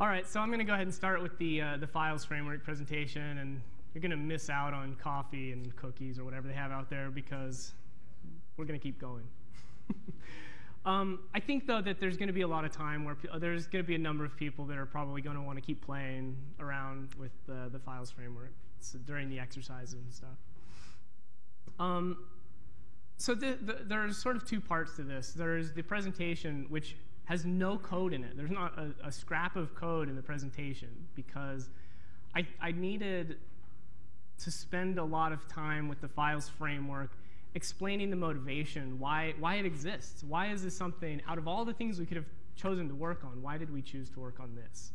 All right, so I'm going to go ahead and start with the, uh, the files framework presentation, and you're going to miss out on coffee and cookies or whatever they have out there because we're going to keep going. um, I think, though, that there's going to be a lot of time where there's going to be a number of people that are probably going to want to keep playing around with the, the files framework so during the exercises and stuff. Um, so the, the, there's sort of two parts to this. There's the presentation, which has no code in it. There's not a, a scrap of code in the presentation because I, I needed to spend a lot of time with the files framework explaining the motivation, why, why it exists. Why is this something, out of all the things we could have chosen to work on, why did we choose to work on this?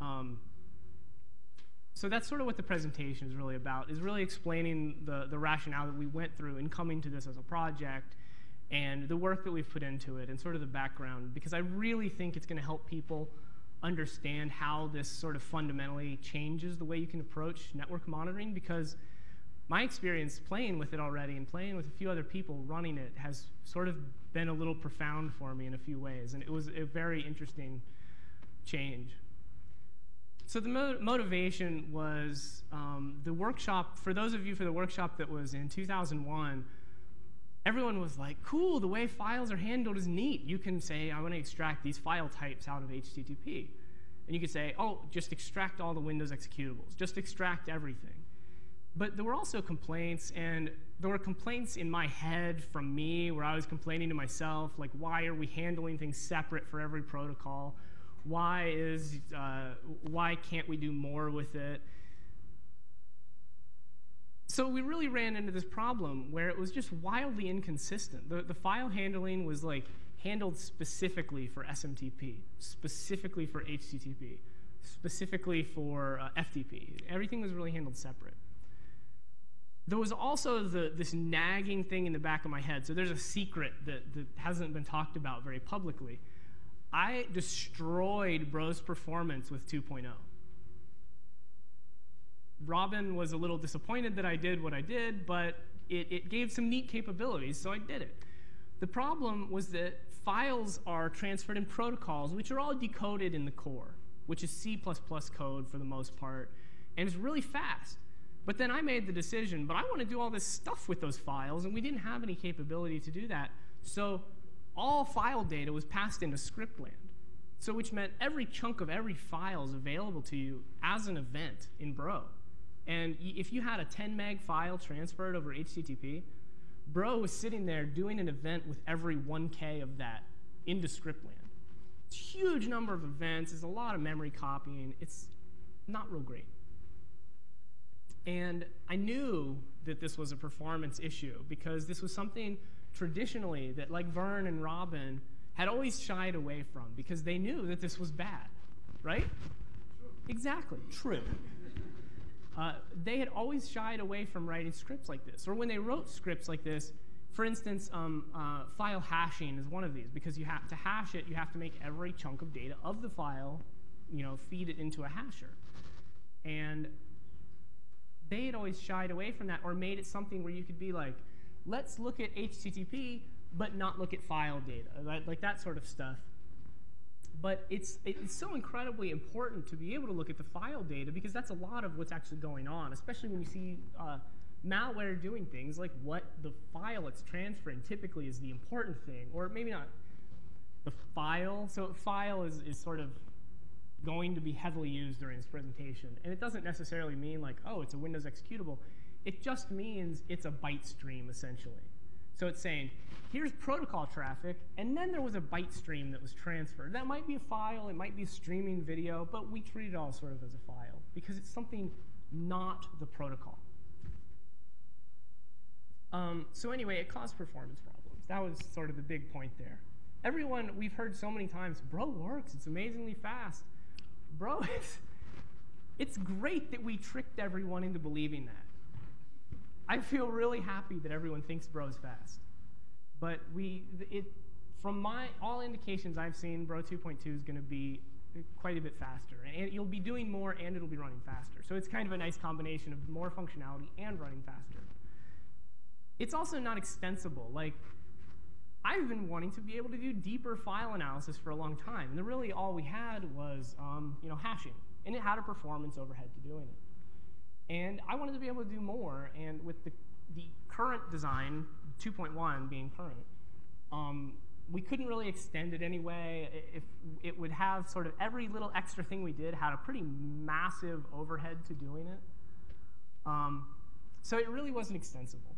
Um, so that's sort of what the presentation is really about, is really explaining the, the rationale that we went through in coming to this as a project and the work that we've put into it and sort of the background, because I really think it's going to help people understand how this sort of fundamentally changes the way you can approach network monitoring, because my experience playing with it already and playing with a few other people running it has sort of been a little profound for me in a few ways, and it was a very interesting change. So the mo motivation was um, the workshop, for those of you for the workshop that was in 2001, everyone was like, cool, the way files are handled is neat. You can say, I want to extract these file types out of HTTP. And you could say, oh, just extract all the Windows executables. Just extract everything. But there were also complaints, and there were complaints in my head from me where I was complaining to myself, like, why are we handling things separate for every protocol? Why, is, uh, why can't we do more with it? So we really ran into this problem where it was just wildly inconsistent. The, the file handling was like handled specifically for SMTP, specifically for HTTP, specifically for uh, FTP. Everything was really handled separate. There was also the, this nagging thing in the back of my head. So there's a secret that, that hasn't been talked about very publicly. I destroyed Bro's performance with 2.0. Robin was a little disappointed that I did what I did, but it, it gave some neat capabilities, so I did it. The problem was that files are transferred in protocols, which are all decoded in the core, which is C++ code for the most part, and it's really fast. But then I made the decision, but I want to do all this stuff with those files, and we didn't have any capability to do that. So all file data was passed into scriptland. So which meant every chunk of every file is available to you as an event in Bro. And if you had a 10 meg file transferred over HTTP, Bro was sitting there doing an event with every 1K of that into scriptland. It's a huge number of events. It's a lot of memory copying. It's not real great. And I knew that this was a performance issue because this was something traditionally that like Vern and Robin had always shied away from because they knew that this was bad, right? True. Exactly, true. Uh, they had always shied away from writing scripts like this. Or when they wrote scripts like this, for instance, um, uh, file hashing is one of these, because you have to hash it, you have to make every chunk of data of the file, you know, feed it into a hasher. And they had always shied away from that or made it something where you could be like, let's look at HTTP, but not look at file data, like that sort of stuff. But it's, it's so incredibly important to be able to look at the file data because that's a lot of what's actually going on, especially when you see uh, malware doing things like what the file it's transferring typically is the important thing, or maybe not the file. So file is, is sort of going to be heavily used during this presentation. And it doesn't necessarily mean like, oh, it's a Windows executable. It just means it's a byte stream, essentially. So it's saying, here's protocol traffic, and then there was a byte stream that was transferred. That might be a file, it might be streaming video, but we treat it all sort of as a file because it's something not the protocol. Um, so anyway, it caused performance problems. That was sort of the big point there. Everyone, we've heard so many times, bro works, it's amazingly fast. Bro, it's, it's great that we tricked everyone into believing that. I feel really happy that everyone thinks Bro's fast. But we, it, from my, all indications I've seen, Bro 2.2 is going to be quite a bit faster. And you'll be doing more and it'll be running faster. So it's kind of a nice combination of more functionality and running faster. It's also not extensible. Like, I've been wanting to be able to do deeper file analysis for a long time. And really all we had was um, you know, hashing. And it had a performance overhead to doing it. And I wanted to be able to do more. And with the, the current design, 2.1 being current, um, we couldn't really extend it anyway. If it would have sort of every little extra thing we did had a pretty massive overhead to doing it. Um, so it really wasn't extensible.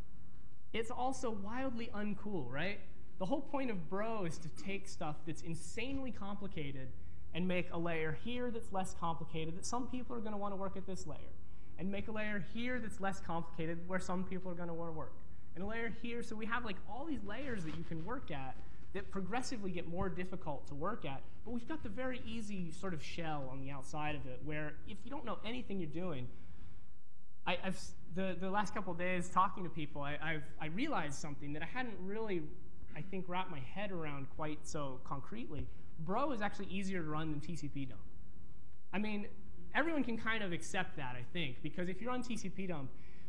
It's also wildly uncool, right? The whole point of Bro is to take stuff that's insanely complicated and make a layer here that's less complicated that some people are going to want to work at this layer. And make a layer here that's less complicated where some people are going to want to work. And a layer here, so we have like all these layers that you can work at that progressively get more difficult to work at. But we've got the very easy sort of shell on the outside of it where if you don't know anything you're doing, I, have the, the last couple days talking to people, I, I've I realized something that I hadn't really, I think, wrapped my head around quite so concretely. Bro is actually easier to run than tcpdump. I mean, everyone can kind of accept that, I think, because if you're on tcpdump,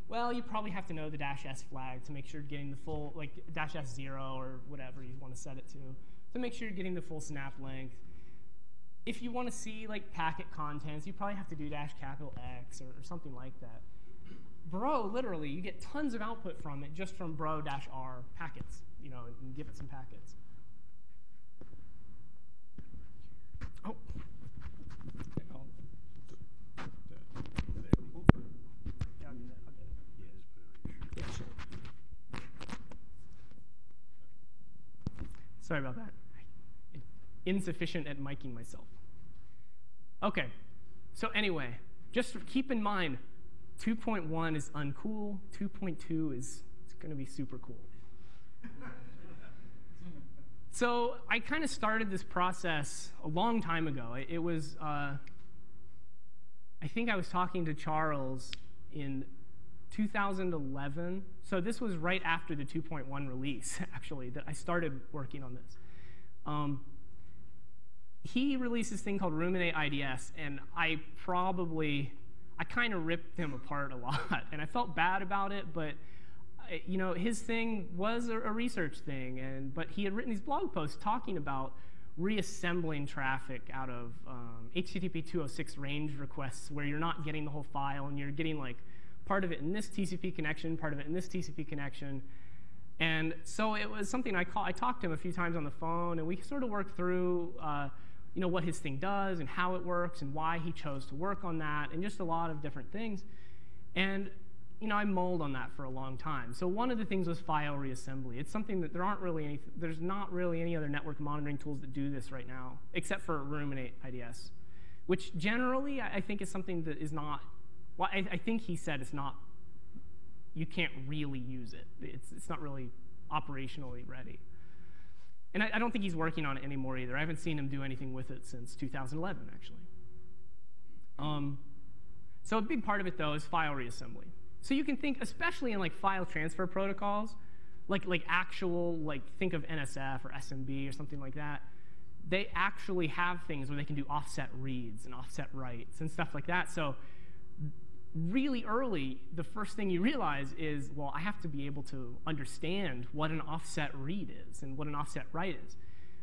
well, you probably have to know the dash S flag to make sure you're getting the full, like dash S zero or whatever you want to set it to, to make sure you're getting the full snap length. If you want to see like packet contents, you probably have to do dash capital X or, or something like that. Bro, literally, you get tons of output from it just from bro dash R packets, you know, and give it some packets. Oh. Sorry about that. Insufficient at miking myself. OK, so anyway, just keep in mind, 2.1 is uncool. 2.2 is it's going to be super cool. so I kind of started this process a long time ago. It, it was, uh, I think I was talking to Charles in 2011. So this was right after the 2.1 release, actually, that I started working on this. Um, he released this thing called Ruminate IDS, and I probably, I kind of ripped him apart a lot, and I felt bad about it, but you know, his thing was a, a research thing, and but he had written these blog posts talking about reassembling traffic out of um, HTTP 206 range requests where you're not getting the whole file and you're getting like part of it in this TCP connection, part of it in this TCP connection. And so it was something I, call, I talked to him a few times on the phone, and we sort of worked through uh, you know, what his thing does and how it works and why he chose to work on that and just a lot of different things. And you know, I mulled on that for a long time. So one of the things was file reassembly. It's something that there aren't really any, there's not really any other network monitoring tools that do this right now, except for Ruminate IDS, which generally I think is something that is not well, I, I, think he said it's not, you can't really use it. It's, it's not really operationally ready. And I, I, don't think he's working on it anymore either. I haven't seen him do anything with it since 2011, actually. Um, so a big part of it, though, is file reassembly. So you can think, especially in like file transfer protocols, like, like actual, like think of NFS or SMB or something like that, they actually have things where they can do offset reads and offset writes and stuff like that. So really early, the first thing you realize is, well, I have to be able to understand what an offset read is and what an offset write is.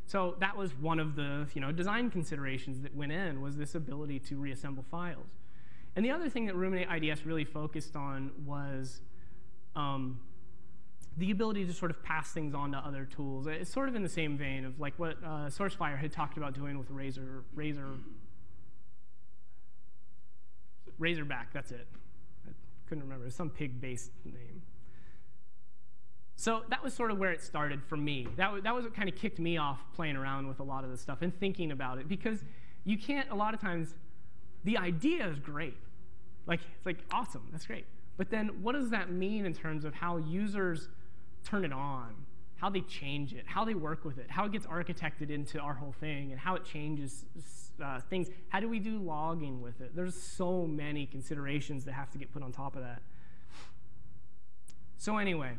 So that was one of the you know, design considerations that went in, was this ability to reassemble files. And the other thing that Ruminate IDS really focused on was um, the ability to sort of pass things on to other tools. It's sort of in the same vein of like what uh, SourceFire had talked about doing with Razor, Razor Razorback, that's it. I couldn't remember. It some pig-based name. So that was sort of where it started for me. That, that was what kind of kicked me off playing around with a lot of this stuff and thinking about it. Because you can't, a lot of times, the idea is great. Like, it's like, awesome, that's great. But then what does that mean in terms of how users turn it on, how they change it, how they work with it, how it gets architected into our whole thing, and how it changes uh, things. How do we do logging with it? There's so many considerations that have to get put on top of that. So anyway,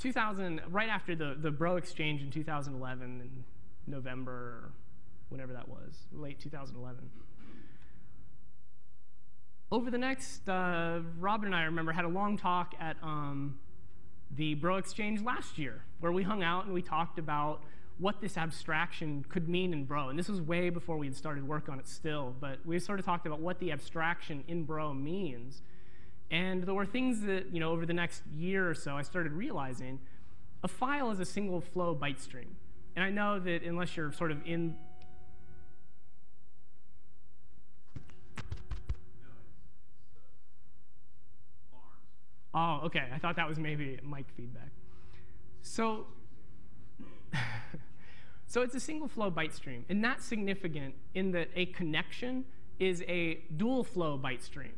2000, right after the, the Bro exchange in 2011, in November, whenever that was, late 2011. Over the next, uh, Robin and I remember had a long talk at um, the Bro Exchange last year, where we hung out and we talked about what this abstraction could mean in Bro. And this was way before we had started work on it still, but we sort of talked about what the abstraction in Bro means. And there were things that, you know, over the next year or so, I started realizing a file is a single flow byte stream. And I know that unless you're sort of in Oh, okay. I thought that was maybe mic feedback. So, so it's a single flow byte stream, and that's significant in that a connection is a dual flow byte stream.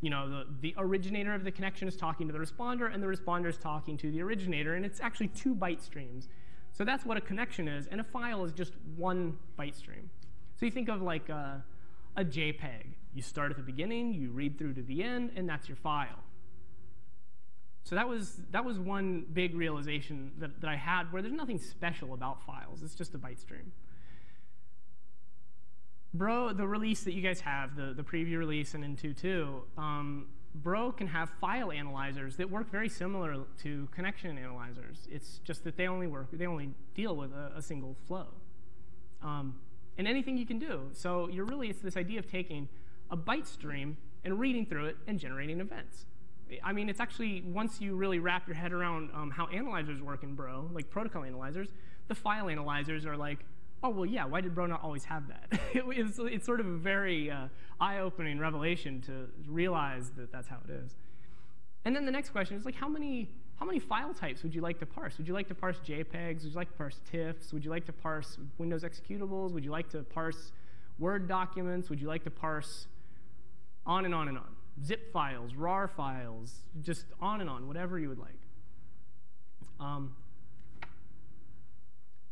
You know, the, the originator of the connection is talking to the responder, and the responder is talking to the originator, and it's actually two byte streams. So that's what a connection is, and a file is just one byte stream. So you think of like a, a JPEG. You start at the beginning, you read through to the end, and that's your file. So that was, that was one big realization that, that I had where there's nothing special about files. It's just a byte stream. Bro, the release that you guys have, the, the preview release and in 2.2, um, Bro can have file analyzers that work very similar to connection analyzers. It's just that they only work, they only deal with a, a single flow. Um, and anything you can do. So you're really, it's this idea of taking a byte stream and reading through it and generating events. I mean, it's actually, once you really wrap your head around um, how analyzers work in Bro, like protocol analyzers, the file analyzers are like, oh, well, yeah, why did Bro not always have that? it's, it's, sort of a very uh, eye-opening revelation to realize that that's how it is. And then the next question is like, how many, how many file types would you like to parse? Would you like to parse JPEGs? Would you like to parse TIFFs? Would you like to parse Windows executables? Would you like to parse Word documents? Would you like to parse on and on and on? Zip files, RAR files, just on and on, whatever you would like. Um,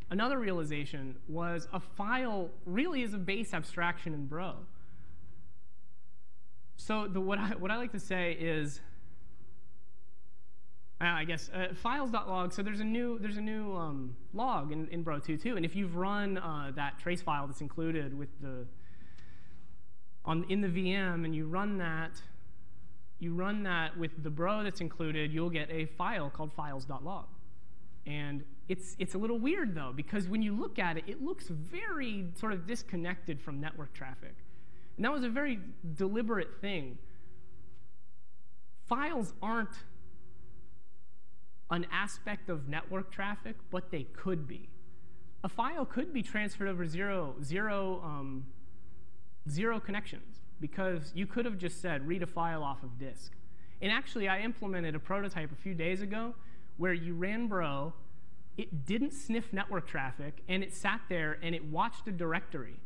another realization was a file really is a base abstraction in Bro. So the, what, I, what I like to say is, uh, I guess, uh, files.log, so there's a new, there's a new um, log in, in Bro 2.2, and if you've run uh, that trace file that's included with the, on, in the VM and you run that, you run that with the bro that's included, you'll get a file called files.log. And it's, it's a little weird, though, because when you look at it, it looks very sort of disconnected from network traffic. And that was a very deliberate thing. Files aren't an aspect of network traffic, but they could be. A file could be transferred over zero, zero, um, zero connections because you could have just said, read a file off of disk. And actually, I implemented a prototype a few days ago where you ran Bro, it didn't sniff network traffic, and it sat there and it watched a directory.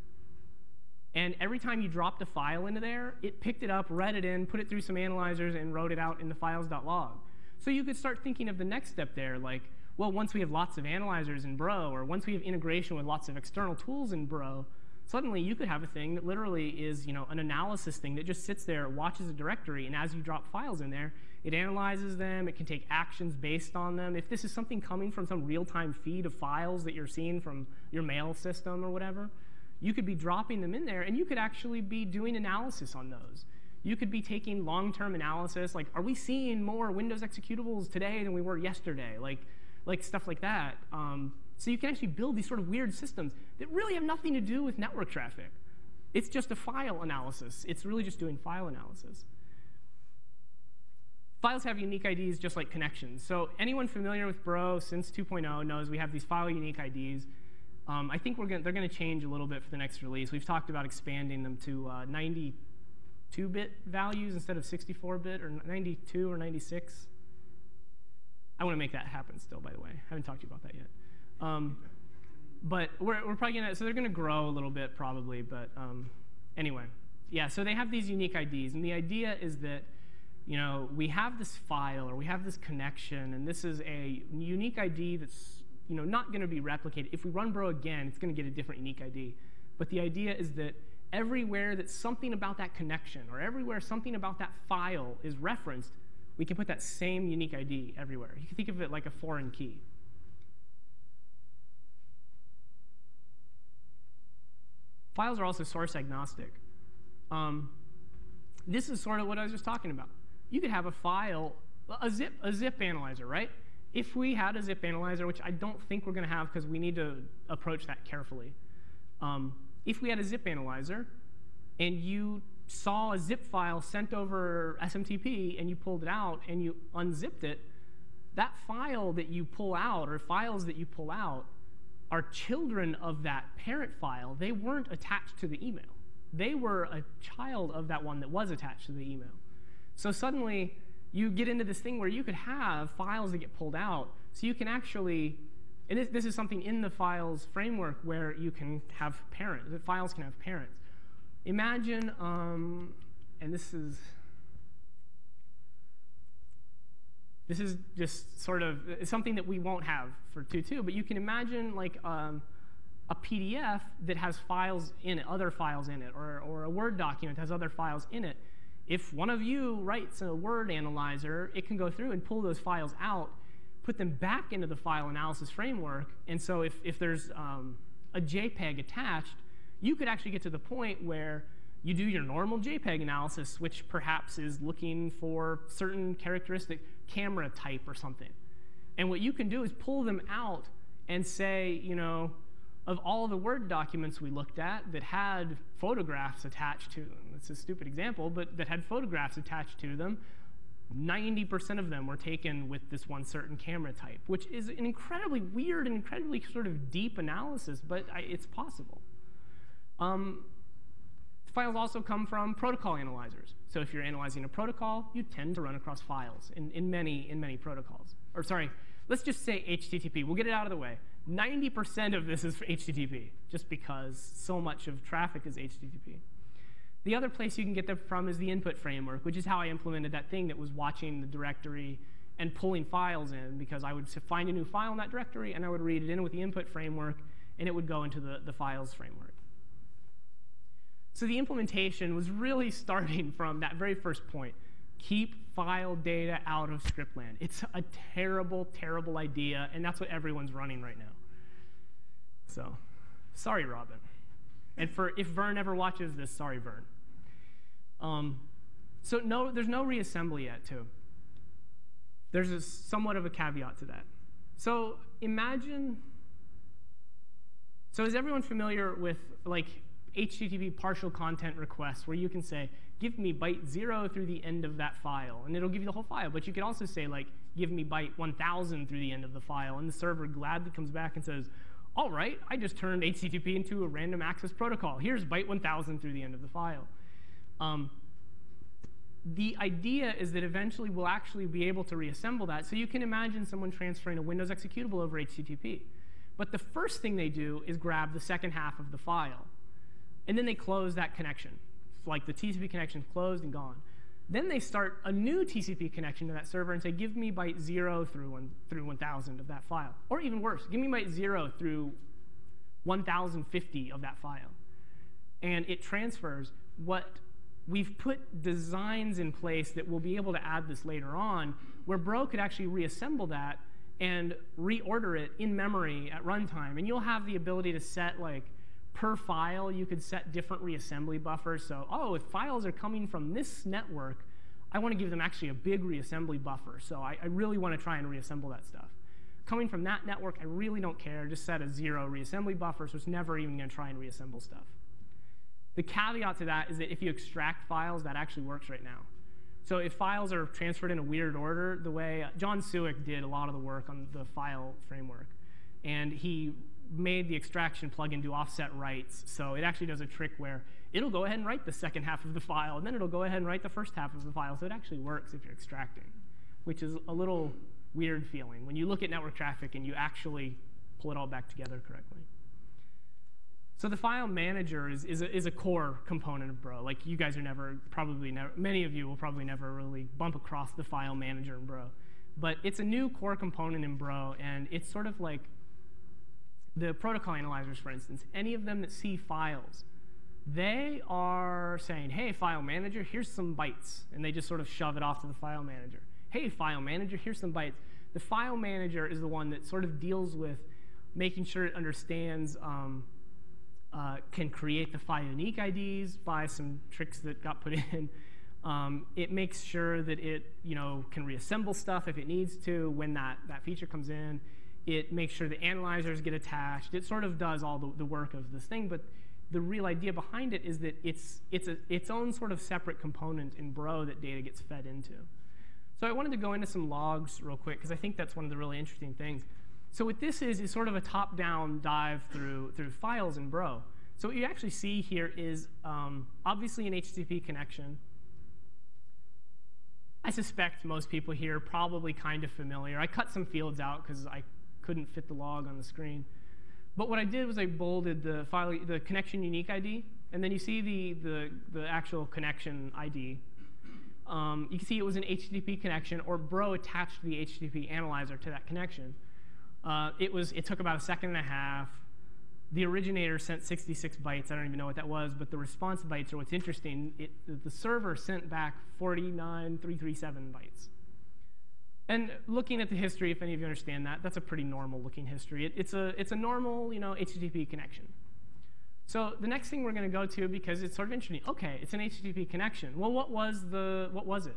And every time you dropped a file into there, it picked it up, read it in, put it through some analyzers, and wrote it out in the files.log. So you could start thinking of the next step there, like, well, once we have lots of analyzers in Bro, or once we have integration with lots of external tools in Bro, suddenly you could have a thing that literally is you know, an analysis thing that just sits there, watches a directory, and as you drop files in there, it analyzes them, it can take actions based on them. If this is something coming from some real-time feed of files that you're seeing from your mail system or whatever, you could be dropping them in there, and you could actually be doing analysis on those. You could be taking long-term analysis, like, are we seeing more Windows executables today than we were yesterday? Like, like stuff like that. Um, so you can actually build these sort of weird systems that really have nothing to do with network traffic. It's just a file analysis. It's really just doing file analysis. Files have unique IDs just like connections. So anyone familiar with Bro since 2.0 knows we have these file unique IDs. Um, I think gonna, they're going to change a little bit for the next release. We've talked about expanding them to 92-bit uh, values instead of 64-bit or 92 or 96. I want to make that happen still, by the way. I haven't talked to you about that yet. Um, but we're, we're probably going to, so they're going to grow a little bit probably, but um, anyway. Yeah, so they have these unique IDs, and the idea is that you know, we have this file or we have this connection, and this is a unique ID that's you know, not going to be replicated. If we run Bro again, it's going to get a different unique ID. But the idea is that everywhere that something about that connection or everywhere something about that file is referenced, we can put that same unique ID everywhere. You can think of it like a foreign key. Files are also source agnostic. Um, this is sort of what I was just talking about. You could have a file a zip, a zip analyzer, right? If we had a zip analyzer, which I don't think we're going to have because we need to approach that carefully. Um, if we had a zip analyzer and you saw a zip file sent over SMTP and you pulled it out and you unzipped it, that file that you pull out or files that you pull out are children of that parent file. They weren't attached to the email. They were a child of that one that was attached to the email. So suddenly, you get into this thing where you could have files that get pulled out. So you can actually, and this, this is something in the files framework where you can have parents, the files can have parents. Imagine, um, and this is, this is just sort of something that we won't have for 2.2, but you can imagine like um, a PDF that has files in it, other files in it, or, or a Word document has other files in it. If one of you writes a word analyzer, it can go through and pull those files out, put them back into the file analysis framework. And so if, if there's um, a JPEG attached, you could actually get to the point where you do your normal JPEG analysis, which perhaps is looking for certain characteristic camera type or something. And what you can do is pull them out and say, you know, of all the Word documents we looked at that had photographs attached to them, it's a stupid example, but that had photographs attached to them, 90% of them were taken with this one certain camera type, which is an incredibly weird and incredibly sort of deep analysis, but I, it's possible. Um, files also come from protocol analyzers. So if you're analyzing a protocol, you tend to run across files in, in, many, in many protocols. Or sorry, let's just say HTTP. We'll get it out of the way. 90% of this is for HTTP, just because so much of traffic is HTTP. The other place you can get them from is the input framework, which is how I implemented that thing that was watching the directory and pulling files in, because I would find a new file in that directory, and I would read it in with the input framework, and it would go into the, the files framework. So the implementation was really starting from that very first point. Keep file data out of scriptland. It's a terrible, terrible idea, and that's what everyone's running right now. So, sorry, Robin. And for if Vern ever watches this, sorry, Vern. Um, so no, there's no reassembly yet, too. There's a, somewhat of a caveat to that. So imagine. So is everyone familiar with like HTTP partial content requests, where you can say, give me byte zero through the end of that file, and it'll give you the whole file. But you could also say like, give me byte 1,000 through the end of the file, and the server gladly comes back and says, all right, I just turned HTTP into a random access protocol. Here's byte 1000 through the end of the file. Um, the idea is that eventually we'll actually be able to reassemble that. So you can imagine someone transferring a Windows executable over HTTP. But the first thing they do is grab the second half of the file. And then they close that connection. Like the TCP connection closed and gone. Then they start a new TCP connection to that server and say, give me byte 0 through, one, through 1,000 of that file. Or even worse, give me byte 0 through 1,050 of that file. And it transfers what we've put designs in place that we'll be able to add this later on, where Bro could actually reassemble that and reorder it in memory at runtime. And you'll have the ability to set like per file, you could set different reassembly buffers. So, oh, if files are coming from this network, I want to give them actually a big reassembly buffer. So I, I really want to try and reassemble that stuff. Coming from that network, I really don't care. Just set a zero reassembly buffer, so it's never even going to try and reassemble stuff. The caveat to that is that if you extract files, that actually works right now. So if files are transferred in a weird order, the way Jon Siwek did a lot of the work on the file framework, and he made the extraction plugin do offset writes. So it actually does a trick where it'll go ahead and write the second half of the file, and then it'll go ahead and write the first half of the file. So it actually works if you're extracting, which is a little weird feeling when you look at network traffic and you actually pull it all back together correctly. So the file manager is, is, a, is a core component of Bro. Like you guys are never, probably never, many of you will probably never really bump across the file manager in Bro. But it's a new core component in Bro, and it's sort of like the protocol analyzers, for instance, any of them that see files, they are saying, hey, file manager, here's some bytes. And they just sort of shove it off to the file manager. Hey, file manager, here's some bytes. The file manager is the one that sort of deals with making sure it understands, um, uh, can create the file unique IDs by some tricks that got put in, Um, it makes sure that it you know, can reassemble stuff if it needs to when that, that feature comes in. It makes sure the analyzers get attached. It sort of does all the, the work of this thing, but the real idea behind it is that it's, it's a, its own sort of separate component in Bro that data gets fed into. So I wanted to go into some logs real quick, because I think that's one of the really interesting things. So what this is is sort of a top-down dive through, through files in Bro. So what you actually see here is um, obviously an HTTP connection. I suspect most people here are probably kind of familiar. I cut some fields out because I couldn't fit the log on the screen. But what I did was I bolded the file, the connection unique ID, and then you see the, the, the actual connection ID. Um, you can see it was an HTTP connection, or Bro attached the HTTP analyzer to that connection. Uh, it, was, it took about a second and a half. The originator sent 66 bytes. I don't even know what that was, but the response bytes are what's interesting. It, the server sent back 49337 bytes. And looking at the history, if any of you understand that, that's a pretty normal looking history. It, it's, a, it's a normal you know, HTTP connection. So the next thing we're going to go to, because it's sort of interesting, OK, it's an HTTP connection. Well, what was, the, what was it?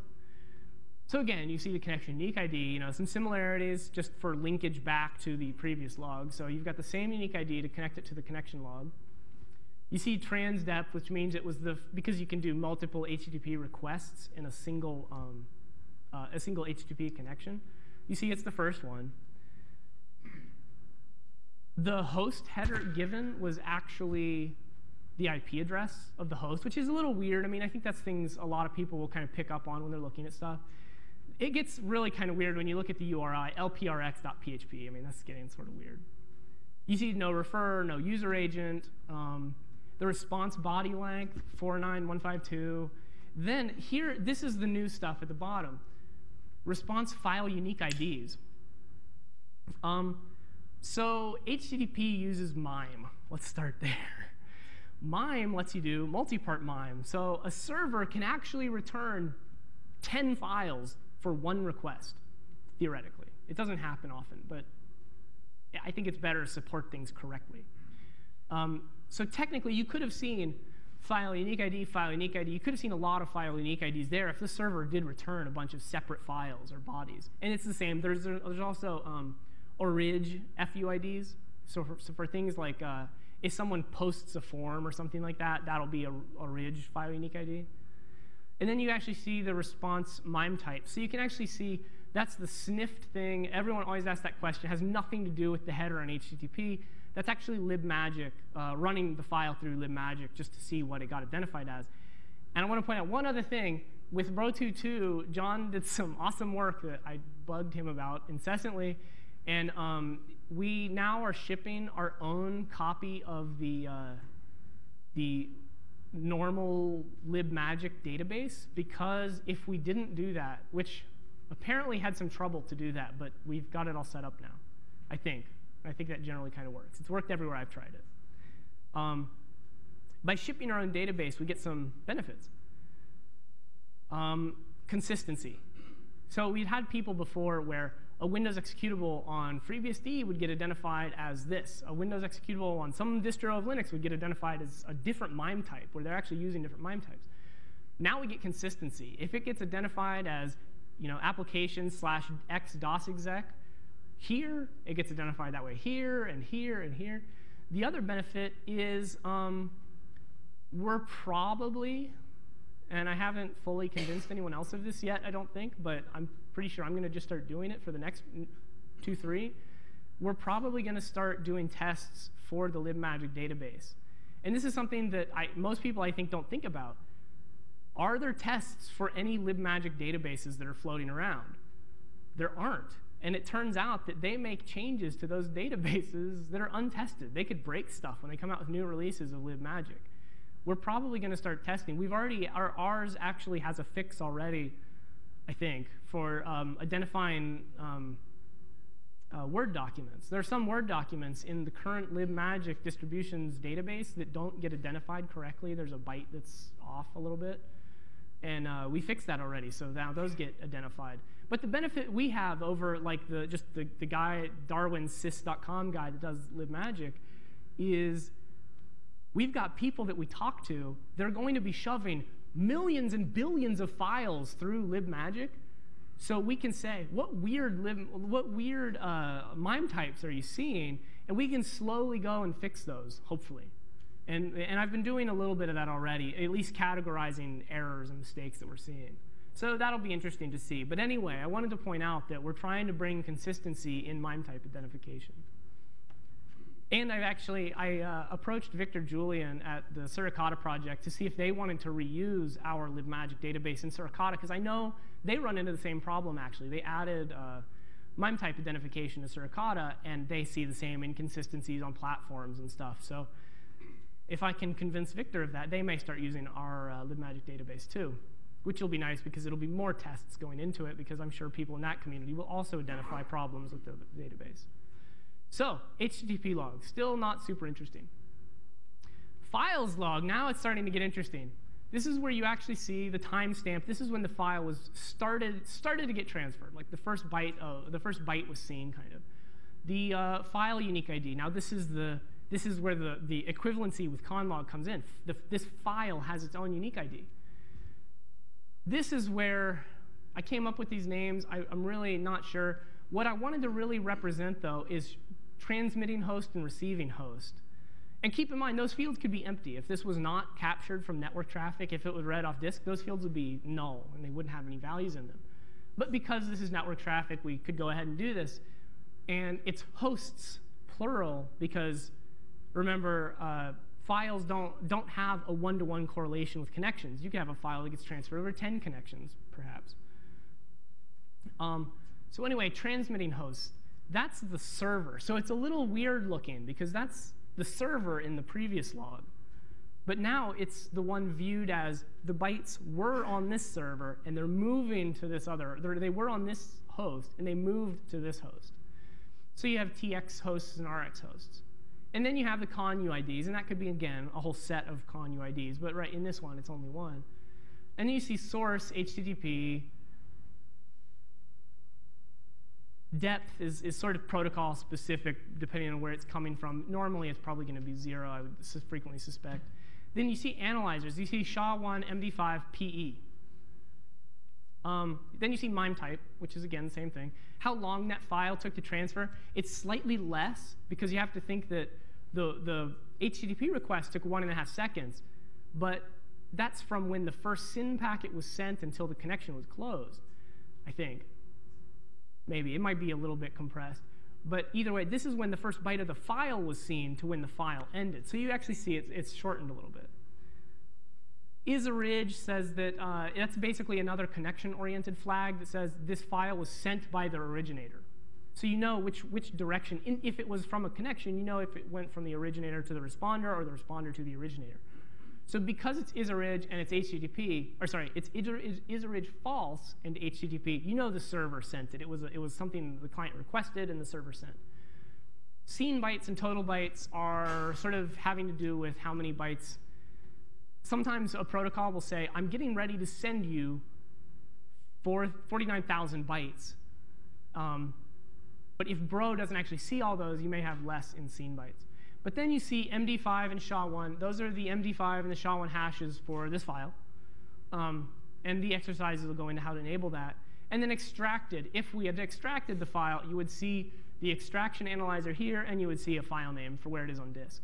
So again, you see the connection unique ID, you know, some similarities just for linkage back to the previous log. So you've got the same unique ID to connect it to the connection log. You see trans depth, which means it was the, because you can do multiple HTTP requests in a single um, uh, a single HTTP connection. You see it's the first one. The host header given was actually the IP address of the host, which is a little weird. I mean, I think that's things a lot of people will kind of pick up on when they're looking at stuff. It gets really kind of weird when you look at the URI, lprx.php. I mean, that's getting sort of weird. You see no refer, no user agent. Um, the response body length, 49152. Then here, this is the new stuff at the bottom response file unique IDs. Um, so HTTP uses MIME. Let's start there. MIME lets you do multi-part MIME. So a server can actually return 10 files for one request, theoretically. It doesn't happen often, but I think it's better to support things correctly. Um, so technically, you could have seen file unique ID, file unique ID. You could have seen a lot of file unique IDs there if the server did return a bunch of separate files or bodies. And it's the same. There's, there's also um, orig FUIDs. So for, so for things like uh, if someone posts a form or something like that, that'll be a orig file unique ID. And then you actually see the response MIME type. So you can actually see that's the sniffed thing. Everyone always asks that question. It has nothing to do with the header on HTTP. That's actually libmagic, uh, running the file through libmagic just to see what it got identified as. And I want to point out one other thing. With Bro22, John did some awesome work that I bugged him about incessantly. And um, we now are shipping our own copy of the, uh, the normal libmagic database because if we didn't do that, which apparently had some trouble to do that, but we've got it all set up now, I think. I think that generally kind of works. It's worked everywhere I've tried it. Um, by shipping our own database, we get some benefits. Um, consistency. So we'd had people before where a Windows executable on FreeBSD would get identified as this. A Windows executable on some distro of Linux would get identified as a different MIME type, where they're actually using different MIME types. Now we get consistency. If it gets identified as you know, application slash x DOS exec, here, it gets identified that way here and here and here. The other benefit is um, we're probably, and I haven't fully convinced anyone else of this yet, I don't think, but I'm pretty sure I'm going to just start doing it for the next two, three. We're probably going to start doing tests for the libmagic database. And this is something that I, most people, I think, don't think about. Are there tests for any libmagic databases that are floating around? There aren't. And it turns out that they make changes to those databases that are untested. They could break stuff when they come out with new releases of libmagic. We're probably going to start testing. We've already, our ours actually has a fix already, I think, for um, identifying um, uh, Word documents. There are some Word documents in the current libmagic distributions database that don't get identified correctly. There's a byte that's off a little bit. And uh, we fixed that already, so now those get identified. But the benefit we have over like the just the, the guy, darwinsys.com guy that does libmagic, is we've got people that we talk to, they're going to be shoving millions and billions of files through libmagic. So we can say, what weird, lib, what weird uh, MIME types are you seeing? And we can slowly go and fix those, hopefully. And, and I've been doing a little bit of that already, at least categorizing errors and mistakes that we're seeing. So that'll be interesting to see. But anyway, I wanted to point out that we're trying to bring consistency in MIME type identification. And I've actually, I uh, approached Victor Julien at the Suricata project to see if they wanted to reuse our libmagic database in Suricata, because I know they run into the same problem, actually. They added uh, MIME type identification to Suricata, and they see the same inconsistencies on platforms and stuff. So if I can convince Victor of that, they may start using our uh, libmagic database too, which will be nice because it'll be more tests going into it, because I'm sure people in that community will also identify problems with the database. So, HTTP log, still not super interesting. Files log, now it's starting to get interesting. This is where you actually see the timestamp. This is when the file was started, started to get transferred, like the first byte, of, the first byte was seen, kind of. The uh, file unique ID. Now this is the this is where the, the equivalency with conlog comes in. The, this file has its own unique ID. This is where I came up with these names. I, I'm really not sure. What I wanted to really represent, though, is transmitting host and receiving host. And keep in mind, those fields could be empty. If this was not captured from network traffic, if it was read off disk, those fields would be null, and they wouldn't have any values in them. But because this is network traffic, we could go ahead and do this. And it's hosts, plural, because remember, uh, files don't, don't have a one-to-one -one correlation with connections. You can have a file that gets transferred over 10 connections, perhaps. Um, so anyway, transmitting host, that's the server. So it's a little weird looking because that's the server in the previous log. But now it's the one viewed as the bytes were on this server and they're moving to this other, they were on this host and they moved to this host. So you have TX hosts and RX hosts. And then you have the con UIDs, and that could be, again, a whole set of con UIDs. But right in this one, it's only one. And then you see source, HTTP, Depth is, is sort of protocol specific depending on where it's coming from. Normally, it's probably going to be zero, I would frequently suspect. Then you see analyzers. You see SHA-1, MD5, PE. Um, then you see MIME type, which is, again, the same thing. How long that file took to transfer, it's slightly less because you have to think that the, the HTTP request took one and a half seconds. But that's from when the first SYN packet was sent until the connection was closed, I think maybe. It might be a little bit compressed. But either way, this is when the first byte of the file was seen to when the file ended. So you actually see it, it's shortened a little bit. Is-orig says that uh, that's basically another connection-oriented flag that says this file was sent by the originator. So you know which, which direction, in, if it was from a connection, you know if it went from the originator to the responder or the responder to the originator. So because it's is-orig and it's HTTP, or sorry, it's is-orig false and HTTP, you know the server sent it. It was, a, it was something the client requested and the server sent. Seen bytes and total bytes are sort of having to do with how many bytes. Sometimes a protocol will say, I'm getting ready to send you 49,000 bytes. Um, but if bro doesn't actually see all those, you may have less in seen bytes. But then you see MD5 and SHA-1. Those are the MD5 and the SHA-1 hashes for this file. Um, and the exercises will go into how to enable that. And then extracted. If we had extracted the file, you would see the extraction analyzer here, and you would see a file name for where it is on disk.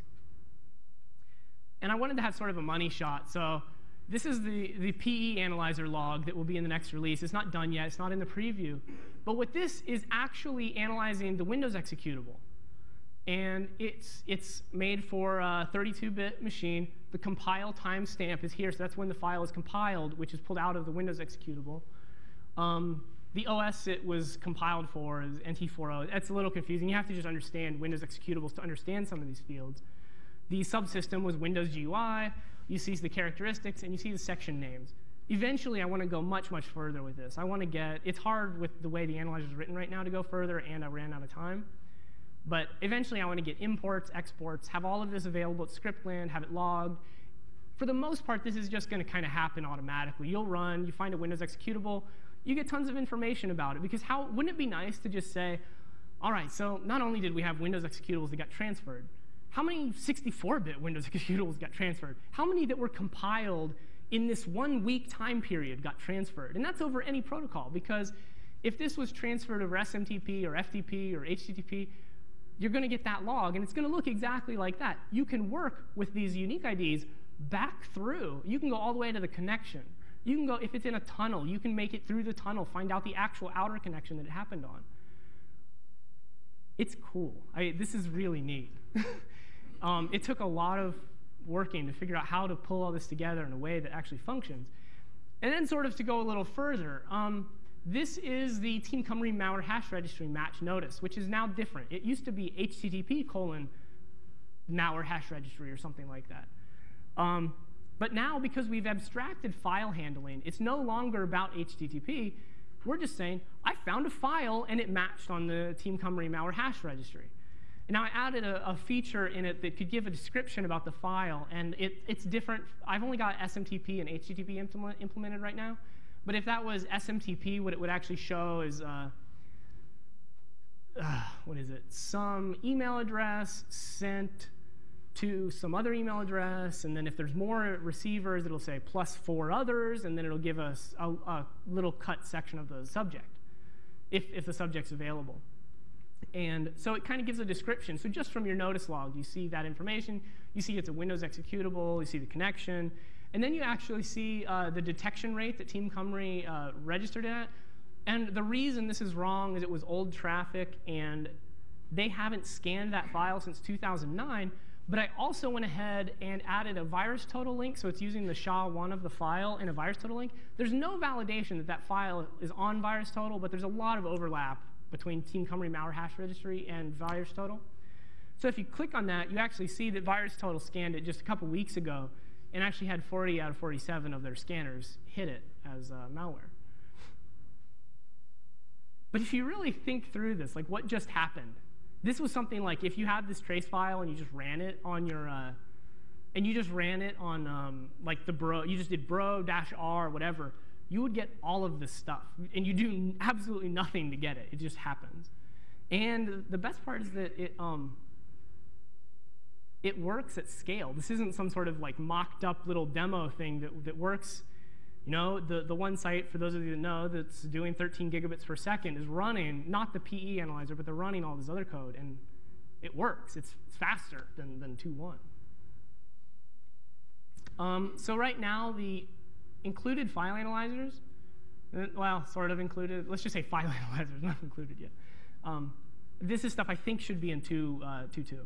And I wanted to have sort of a money shot. So this is the, the PE analyzer log that will be in the next release. It's not done yet. It's not in the preview. But what this is actually analyzing the Windows executable and it's, it's made for a 32-bit machine. The compile timestamp is here, so that's when the file is compiled, which is pulled out of the Windows executable. Um, the OS it was compiled for is NT40. That's a little confusing. You have to just understand Windows executables to understand some of these fields. The subsystem was Windows GUI. You see the characteristics, and you see the section names. Eventually, I want to go much, much further with this. I want to get, it's hard with the way the analyzer is written right now to go further, and I ran out of time. But eventually, I want to get imports, exports, have all of this available at Scriptland, have it logged. For the most part, this is just going to kind of happen automatically. You'll run, you find a Windows executable, you get tons of information about it. Because how wouldn't it be nice to just say, all right, so not only did we have Windows executables that got transferred, how many 64-bit Windows executables got transferred? How many that were compiled in this one week time period got transferred. And that's over any protocol because if this was transferred over SMTP or FTP or HTTP, you're going to get that log, and it's going to look exactly like that. You can work with these unique IDs back through. You can go all the way to the connection. You can go, if it's in a tunnel, you can make it through the tunnel, find out the actual outer connection that it happened on. It's cool. I, this is really neat. um, it took a lot of working to figure out how to pull all this together in a way that actually functions. And then sort of to go a little further, um, this is the Team Cymru malware hash registry match notice, which is now different. It used to be HTTP colon malware hash registry or something like that. Um, but now, because we've abstracted file handling, it's no longer about HTTP. We're just saying, I found a file, and it matched on the Team Cymru malware hash registry. Now I added a, a, feature in it that could give a description about the file, and it, it's different. I've only got SMTP and HTTP implement, implemented right now. But if that was SMTP, what it would actually show is, uh, uh, what is it? Some email address sent to some other email address, and then if there's more receivers, it'll say plus four others, and then it'll give us a, a little cut section of the subject, if, if the subject's available. And so it kind of gives a description. So just from your notice log, you see that information. You see it's a Windows executable. You see the connection. And then you actually see uh, the detection rate that Team Cymru uh, registered at. And the reason this is wrong is it was old traffic, and they haven't scanned that file since 2009. But I also went ahead and added a VirusTotal link, so it's using the SHA-1 of the file in a VirusTotal link. There's no validation that that file is on VirusTotal, but there's a lot of overlap between Team Cymru malware hash registry and VirusTotal. So if you click on that, you actually see that VirusTotal scanned it just a couple weeks ago and actually had 40 out of 47 of their scanners hit it as uh, malware. But if you really think through this, like what just happened, this was something like if you had this trace file and you just ran it on your, uh, and you just ran it on um, like the bro, you just did bro dash r whatever, you would get all of this stuff. And you do absolutely nothing to get it. It just happens. And the best part is that it, um, it works at scale. This isn't some sort of like mocked up little demo thing that, that works. You know, the, the one site, for those of you that know, that's doing 13 gigabits per second is running not the PE analyzer, but they're running all this other code. And it works. It's, faster than, than 2.1. Um, so right now, the included file analyzers, uh, well, sort of included. Let's just say file analyzers, not included yet. Um, this is stuff I think should be in 2.2. Uh, 2, 2.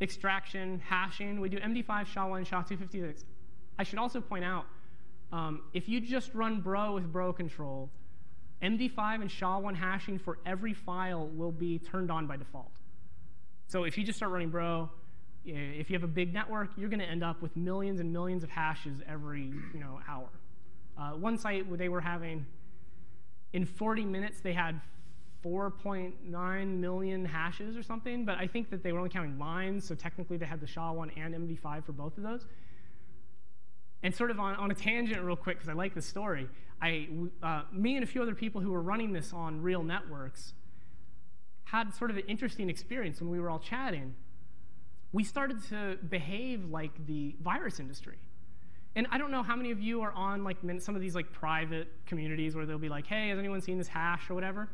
Extraction, hashing, we do MD5, SHA-1, SHA-256. I should also point out, um, if you just run bro with bro control, MD5 and SHA-1 hashing for every file will be turned on by default. So if you just start running bro, if you have a big network, you're going to end up with millions and millions of hashes every you know, hour. Uh, one site they were having, in 40 minutes, they had 4.9 million hashes or something, but I think that they were only counting lines, so technically they had the SHA-1 and MD5 for both of those. And sort of on, on a tangent real quick, because I like the story, I, uh, me and a few other people who were running this on real networks had sort of an interesting experience when we were all chatting we started to behave like the virus industry. And I don't know how many of you are on like some of these like private communities where they'll be like, hey, has anyone seen this hash or whatever?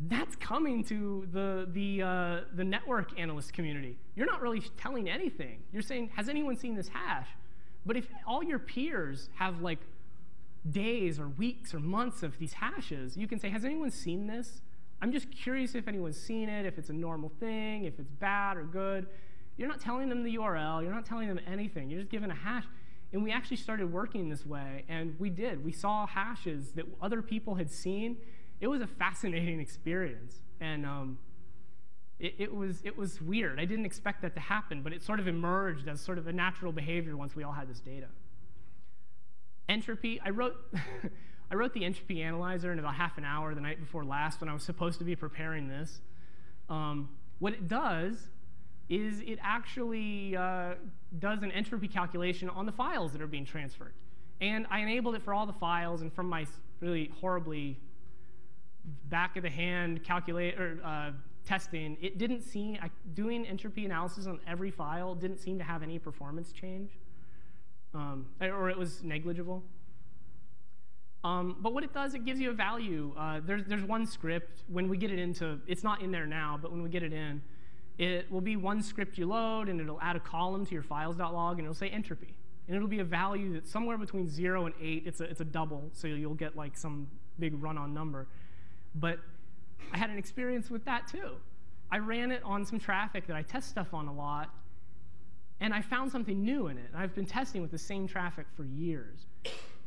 That's coming to the, the, uh, the network analyst community. You're not really telling anything. You're saying, has anyone seen this hash? But if all your peers have like days or weeks or months of these hashes, you can say, has anyone seen this? I'm just curious if anyone's seen it, if it's a normal thing, if it's bad or good. You're not telling them the URL. You're not telling them anything. You're just giving a hash. And we actually started working this way, and we did. We saw hashes that other people had seen. It was a fascinating experience. And um, it, it, was, it was weird. I didn't expect that to happen, but it sort of emerged as sort of a natural behavior once we all had this data. Entropy, I wrote, I wrote the entropy analyzer in about half an hour the night before last when I was supposed to be preparing this. Um, what it does is it actually uh, does an entropy calculation on the files that are being transferred. And I enabled it for all the files, and from my really horribly back of the hand calculate or uh, testing, it didn't seem doing entropy analysis on every file didn't seem to have any performance change. um, or it was negligible. Um, but what it does, it gives you a value. Uh, there's, there's one script, when we get it into, it's not in there now, but when we get it in, it will be one script you load, and it'll add a column to your files.log, and it'll say entropy. And it'll be a value that's somewhere between 0 and 8. It's a, it's a double, so you'll get like some big run-on number. But I had an experience with that too. I ran it on some traffic that I test stuff on a lot, and I found something new in it. I've been testing with the same traffic for years.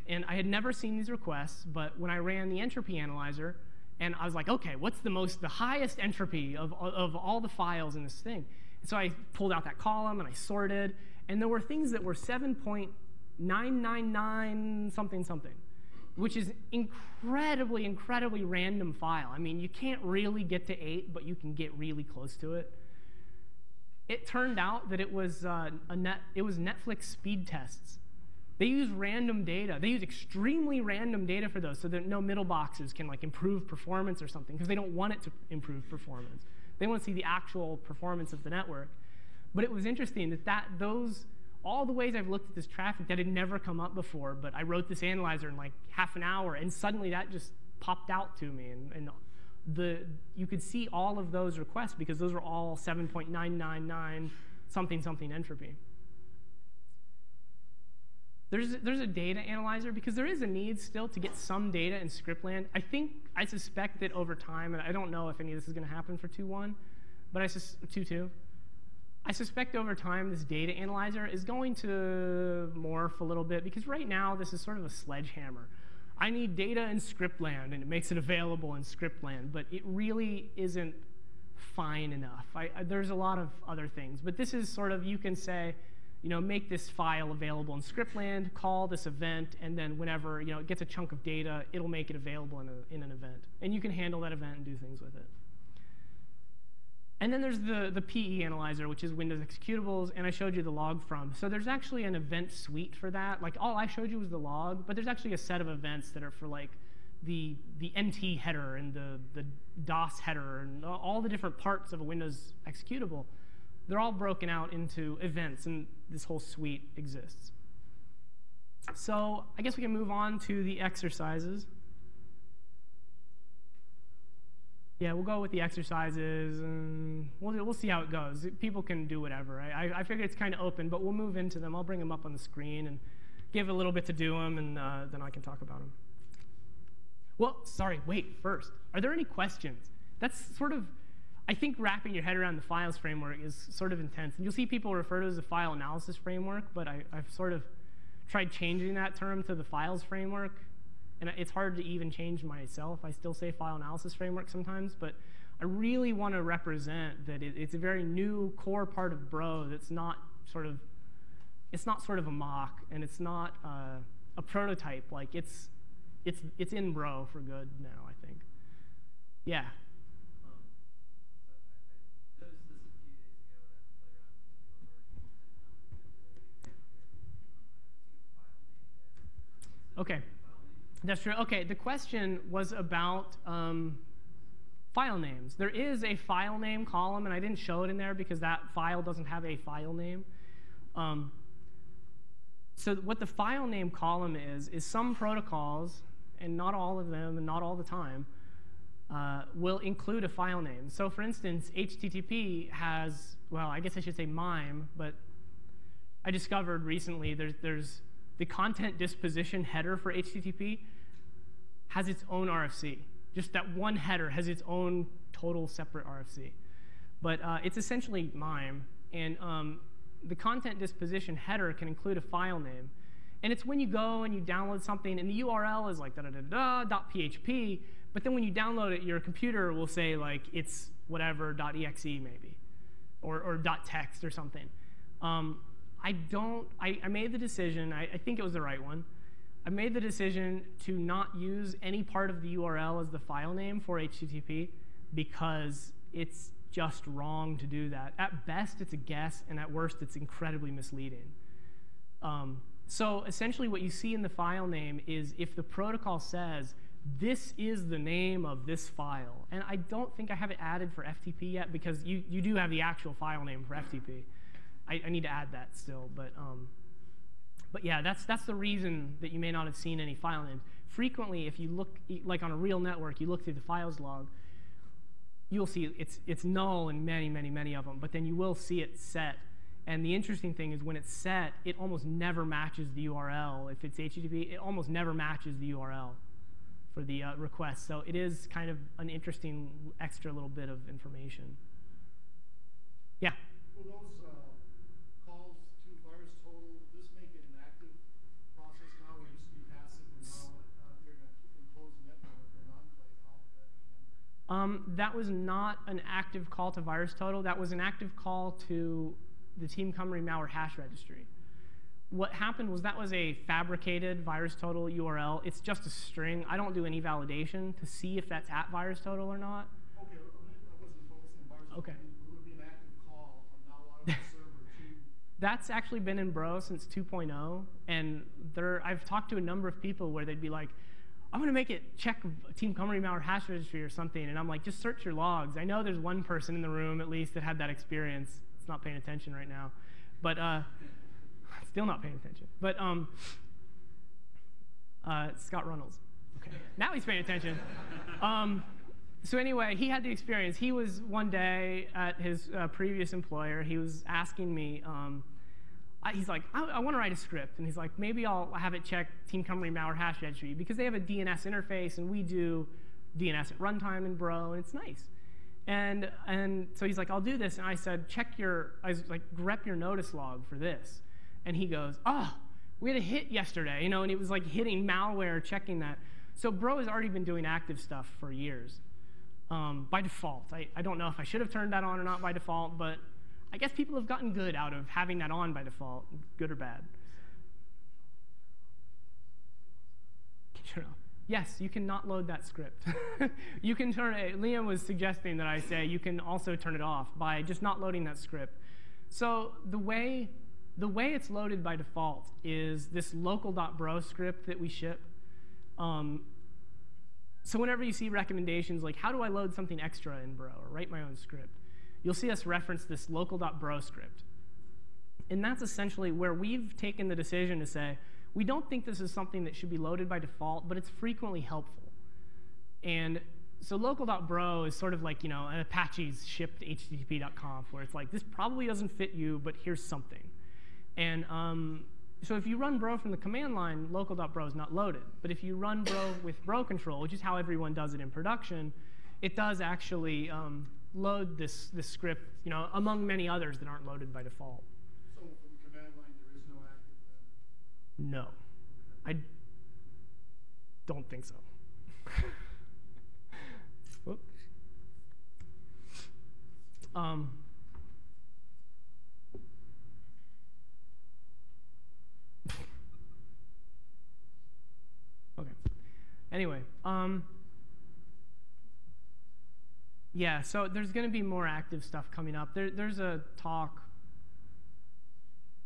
And I had never seen these requests, but when I ran the entropy analyzer, and I was like, okay, what's the most, the highest entropy of, of all the files in this thing? And so I pulled out that column and I sorted, and there were things that were 7.999 something something, which is incredibly, incredibly random file. I mean, you can't really get to 8, but you can get really close to it. It turned out that it was, uh, a net, it was Netflix speed tests. They use random data. They use extremely random data for those so that no middle boxes can like improve performance or something because they don't want it to improve performance. They want to see the actual performance of the network. But it was interesting that, that those, all the ways I've looked at this traffic that had never come up before, but I wrote this analyzer in like half an hour, and suddenly that just popped out to me. And, and the, you could see all of those requests because those were all 7.999 something something entropy. There's, there's a data analyzer because there is a need still to get some data in scriptland. I think, I suspect that over time, and I don't know if any of this is going to happen for 2.1, but I 2.2, I suspect over time this data analyzer is going to morph a little bit because right now this is sort of a sledgehammer. I need data in scriptland and it makes it available in scriptland, but it really isn't fine enough. I, I, there's a lot of other things, but this is sort of, you can say, you know, make this file available in scriptland, call this event, and then whenever you know, it gets a chunk of data, it'll make it available in, a, in an event. And you can handle that event and do things with it. And then there's the, the PE analyzer, which is Windows executables, and I showed you the log from. So there's actually an event suite for that. Like all I showed you was the log, but there's actually a set of events that are for like the, the NT header and the, the DOS header and all the different parts of a Windows executable. They're all broken out into events, and this whole suite exists. So I guess we can move on to the exercises. Yeah, we'll go with the exercises, and we'll, we'll see how it goes. People can do whatever. I, I figure it's kind of open, but we'll move into them. I'll bring them up on the screen and give a little bit to do them, and uh, then I can talk about them. Well, sorry, wait, first. Are there any questions? That's sort of, I think wrapping your head around the files framework is sort of intense. And you'll see people refer to it as a file analysis framework, but I, I've sort of tried changing that term to the files framework and it's hard to even change myself. I still say file analysis framework sometimes, but I really want to represent that it, it's a very new core part of Bro that's not sort of, it's not sort of a mock, and it's not uh, a prototype. Like it's, it's, it's in Bro for good now, I think. Yeah. Okay. That's true. OK, the question was about um, file names. There is a file name column, and I didn't show it in there because that file doesn't have a file name. Um, so what the file name column is, is some protocols, and not all of them, and not all the time, uh, will include a file name. So for instance, HTTP has, well, I guess I should say MIME, but I discovered recently there's, there's the content disposition header for HTTP has its own RFC. Just that one header has its own total separate RFC. But uh, it's essentially MIME. And um, the content disposition header can include a file name. And it's when you go and you download something, and the URL is like da da da da .php, but then when you download it, your computer will say like it's whatever .exe maybe, or, or .text or something. Um, I don't, I, I made the decision, I, I, think it was the right one. I made the decision to not use any part of the URL as the file name for HTTP because it's just wrong to do that. At best, it's a guess, and at worst, it's incredibly misleading. Um, so essentially what you see in the file name is if the protocol says, this is the name of this file. And I don't think I have it added for FTP yet because you, you do have the actual file name for FTP. I, I need to add that still. But, um, But yeah, that's, that's the reason that you may not have seen any file names. Frequently, if you look, like on a real network, you look through the files log, you'll see it's, it's null in many, many, many of them, but then you will see it set. And the interesting thing is when it's set, it almost never matches the URL. If it's HTTP, it almost never matches the URL for the uh, request. So it is kind of an interesting extra little bit of information. Yeah? Will those uh, calls to VirusTotal, will this make it an active process now? It used to be passive, and now uh, they're in a enclosed network or an enclave. How would that be handled? Um, that was not an active call to VirusTotal. That was an active call to the Team Cymru malware hash registry. What happened was that was a fabricated VirusTotal URL. It's just a string. I don't do any validation to see if that's at VirusTotal or not. Okay, I wasn't focusing on VirusTotal. Okay. Will it be an active call on now out of the server to That's actually been in Bro since 2.0, and there I've talked to a number of people where they'd be like, "I'm going to make it check Team Cymru malware hash registry or something," and I'm like, "Just search your logs." I know there's one person in the room at least that had that experience. It's not paying attention right now, but uh, still not paying attention. But um, uh, Scott Runnels. Okay, now he's paying attention. Um, so anyway, he had the experience. He was one day at his uh, previous employer. He was asking me. Um, I, he's like, I, I want to write a script, and he's like, maybe I'll have it check Team Cymru malware hash registry because they have a DNS interface, and we do DNS at runtime in Bro, and it's nice. And and so he's like, I'll do this, and I said, check your, I was like, grep your notice log for this, and he goes, oh, we had a hit yesterday, you know, and it was like hitting malware, checking that. So Bro has already been doing active stuff for years um, by default. I, I don't know if I should have turned that on or not by default, but I guess people have gotten good out of having that on by default, good or bad. Yes, you can not load that script. you can turn it, Liam was suggesting that I say you can also turn it off by just not loading that script. So the way, the way it's loaded by default is this local.bro script that we ship. Um, so whenever you see recommendations like, how do I load something extra in Bro or write my own script, you'll see us reference this local.bro script. And that's essentially where we've taken the decision to say, we don't think this is something that should be loaded by default, but it's frequently helpful. And so local.bro is sort of like, you know, an Apache's shipped httpd.conf, where it's like, this probably doesn't fit you, but here's something. And um, so if you run bro from the command line, local.bro is not loaded. But if you run bro with bro control, which is how everyone does it in production, it does actually um, load this, this script, you know, among many others that aren't loaded by default. So from the command line, there is no active then? No. I don't think so. Um, okay. Anyway, um, yeah, so there's going to be more active stuff coming up. There, there's a talk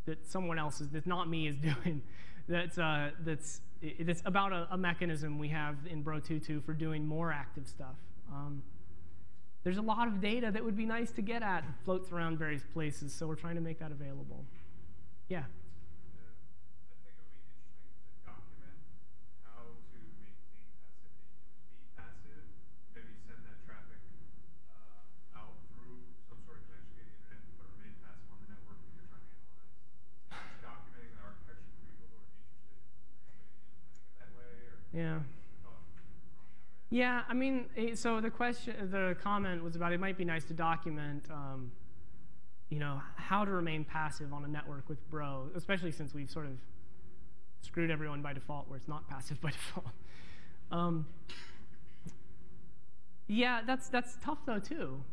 that someone else is, that not me, is doing. That's uh, that's it's about a, a, mechanism we have in Bro 2.2 for doing more active stuff. Um, there's a lot of data that would be nice to get at floats around various places, so we're trying to make that available. Yeah. Yeah. Yeah, I mean, eh, so the question, the comment was about it might be nice to document, um, you know, how to remain passive on a network with Bro, especially since we've sort of screwed everyone by default where it's not passive by default. Um, yeah, that's, that's tough though too,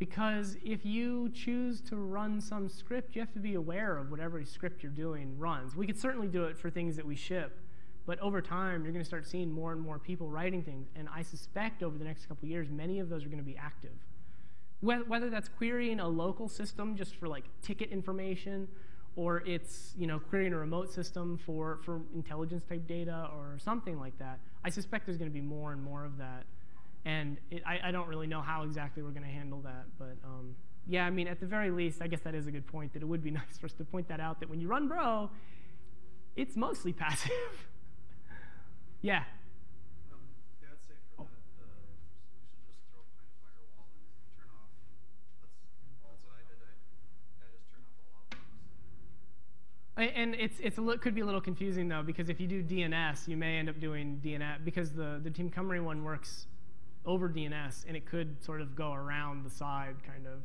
because if you choose to run some script, you have to be aware of whatever script you're doing runs. We could certainly do it for things that we ship, but over time, you're going to start seeing more and more people writing things. And I suspect over the next couple years, many of those are going to be active. Whether that's querying a local system just for like ticket information, or it's you know querying a remote system for, for intelligence type data or something like that, I suspect there's going to be more and more of that. And it, I, I, don't really know how exactly we're going to handle that. But um, yeah, I mean, at the very least, I guess that is a good point, that it would be nice for us to point that out, that when you run Bro, It's mostly passive. Yeah. Um, yeah, I'd say for Oh. that, the solution, just throw it behind a firewall and turn off. That's, that's what I did. I, I just turn off all logbooks. And it's, it's a li- could be a little confusing though, because if you do DNS, you may end up doing DNS, because the, the Team Cymru one works over DNS, and it could sort of go around the side, kind of.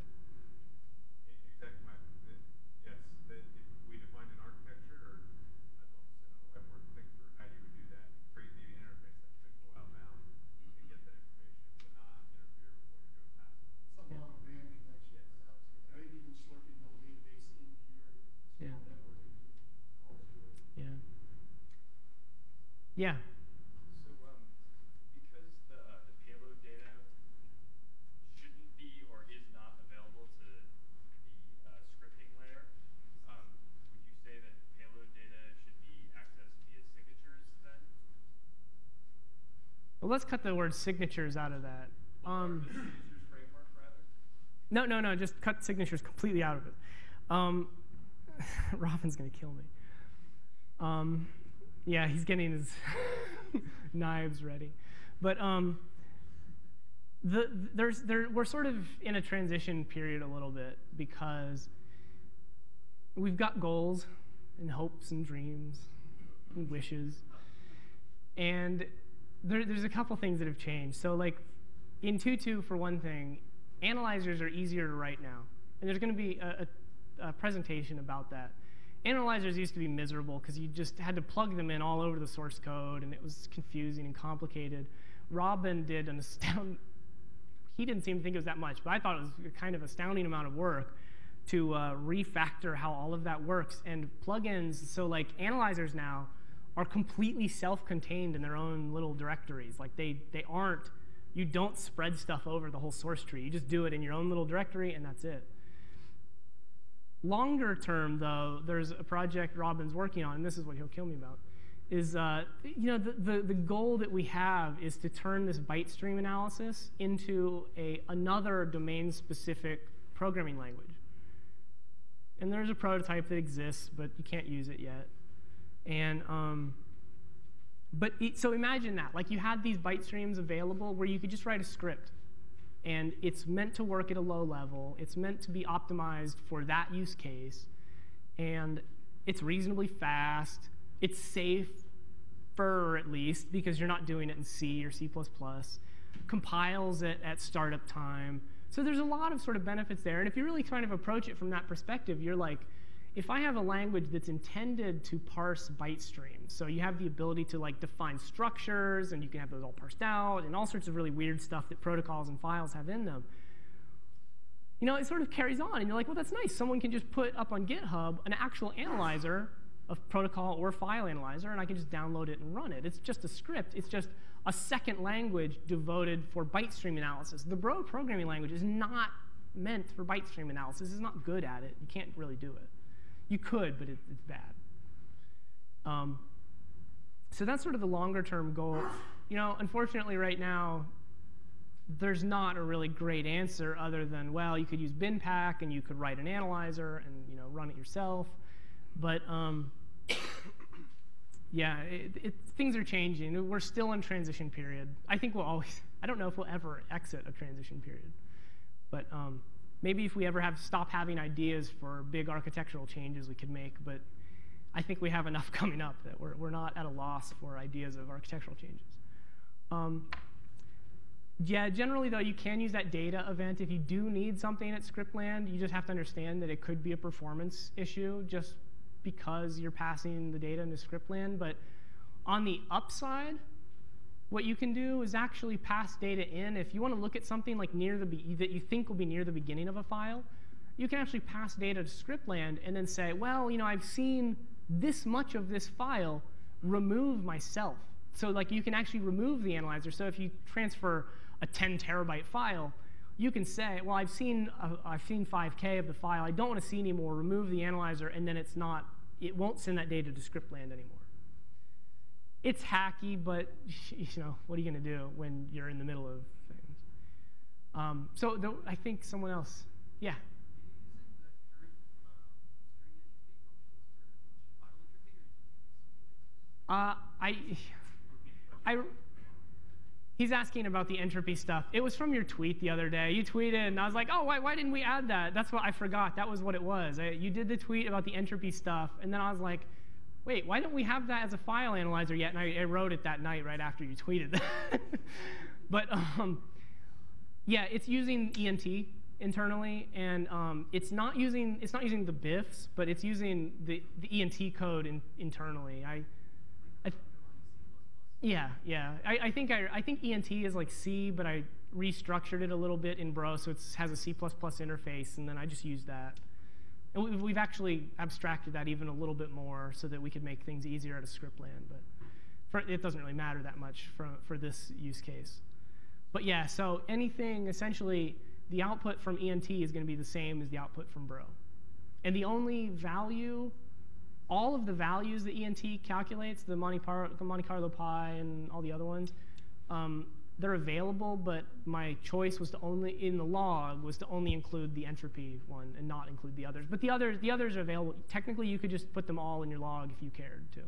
Exactly, my, the- yes, the, if we define an architecture, or I'd love to sit on a whiteboard and think through how you would do that, and create maybe an interface that could go outbound and get that information, but not interfere with what you're doing passively. Some Yeah. long band connection, perhaps, or maybe even slurping the whole database into your Yeah. small network and calls to it. Yeah. Yeah. So, um, because the, uh, the payload data shouldn't be or is not available to the uh, scripting layer, um, would you say that payload data should be accessed via signatures then? Well, let's cut the word signatures out of that. Um, Or the signatures framework, rather? no, no, no, just cut signatures completely out of it. Um, Robin's going to kill me. Um, yeah, he's getting his knives ready. But um, the, there's, there, we're sort of in a transition period a little bit because we've got goals and hopes and dreams and wishes. And there, there's a couple things that have changed. So, like in 2.2, for one thing, analyzers are easier to write now. And there's going to be a, a, a presentation about that. Analyzers used to be miserable because you just had to plug them in all over the source code, and it was confusing and complicated. Robin did an astound. He didn't seem to think it was that much, but I thought it was a kind of astounding amount of work to uh, refactor how all of that works. And plugins, so like analyzers now, are completely self-contained in their own little directories. Like they they aren't. You don't spread stuff over the whole source tree. You just do it in your own little directory, and that's it. Longer term, though, there's a project Robin's working on, and this is what he'll kill me about. Is uh, you know the, the the goal that we have is to turn this byte stream analysis into a another domain-specific programming language. And there's a prototype that exists, but you can't use it yet. And um, but it, so imagine that, like you had these byte streams available where you could just write a script, and it's meant to work at a low level. It's meant to be optimized for that use case, and it's reasonably fast. It's safe, for at least because you're not doing it in C or C++. Compiles it at startup time. So there's a lot of sort of benefits there. And if you really kind of approach it from that perspective, you're like, if I have a language that's intended to parse byte streams, so you have the ability to like define structures and you can have those all parsed out and all sorts of really weird stuff that protocols and files have in them. You know, it sort of carries on and you're like, well, that's nice. Someone can just put up on GitHub an actual analyzer of protocol or file analyzer and I can just download it and run it. It's just a script. It's just a second language devoted for byte stream analysis. The Bro programming language is not meant for byte stream analysis. It's not good at it. You can't really do it. You could, but it, it's bad. Um, so that's sort of the longer term goal. You know, unfortunately, right now, there's not a really great answer other than, well, you could use BinPAC and you could write an analyzer and you know run it yourself. But um, yeah, it, it, things are changing. We're still in transition period. I think we'll always. I don't know if we'll ever exit a transition period, but um, maybe if we ever have stop having ideas for big architectural changes we could make. But I think we have enough coming up that we're we're not at a loss for ideas of architectural changes. Um, yeah, generally though, you can use that data event if you do need something at Scriptland. You just have to understand that it could be a performance issue just because you're passing the data into Scriptland. But on the upside, what you can do is actually pass data in. If you want to look at something like near the that you think will be near the beginning of a file, you can actually pass data to Scriptland and then say, well, you know, I've seen this much of this file. Remove myself. So like you can actually remove the analyzer. So if you transfer a 10 terabyte file, you can say, well, I've seen, uh, I've seen 5K of the file. I don't want to see anymore. Remove the analyzer, and then it's not, it won't send that data to Scriptland anymore. It's hacky, but you know, what are you going to do when you're in the middle of things? Um, so the, I think someone else, yeah. Uh, I, I, he's asking about the entropy stuff. It was from your tweet the other day. You tweeted, and I was like, oh, why, why didn't we add that? That's what I forgot. That was what it was. I, you did the tweet about the entropy stuff, and then I was like, wait, why don't we have that as a file analyzer yet? And I, wrote it that night right after you tweeted that. but um, yeah, it's using ENT internally, and um, it's not using it's not using the BIFs, but it's using the, the ENT code in, internally. I, I yeah, yeah. I, I think I, I think ENT is like C, but I restructured it a little bit in Bro, so it has a C++ interface, and then I just used that. And we've, actually abstracted that even a little bit more so that we could make things easier at a script land, but for, it doesn't really matter that much for, for this use case. But yeah, so anything, essentially, the output from ENT is going to be the same as the output from Bro. And the only value, all of the values that ENT calculates, the Monte, Par Monte Carlo Pi and all the other ones, um, they're available, but my choice was to only, in the log, was to only include the entropy one and not include the others. But the others, the others are available. Technically, you could just put them all in your log if you cared to.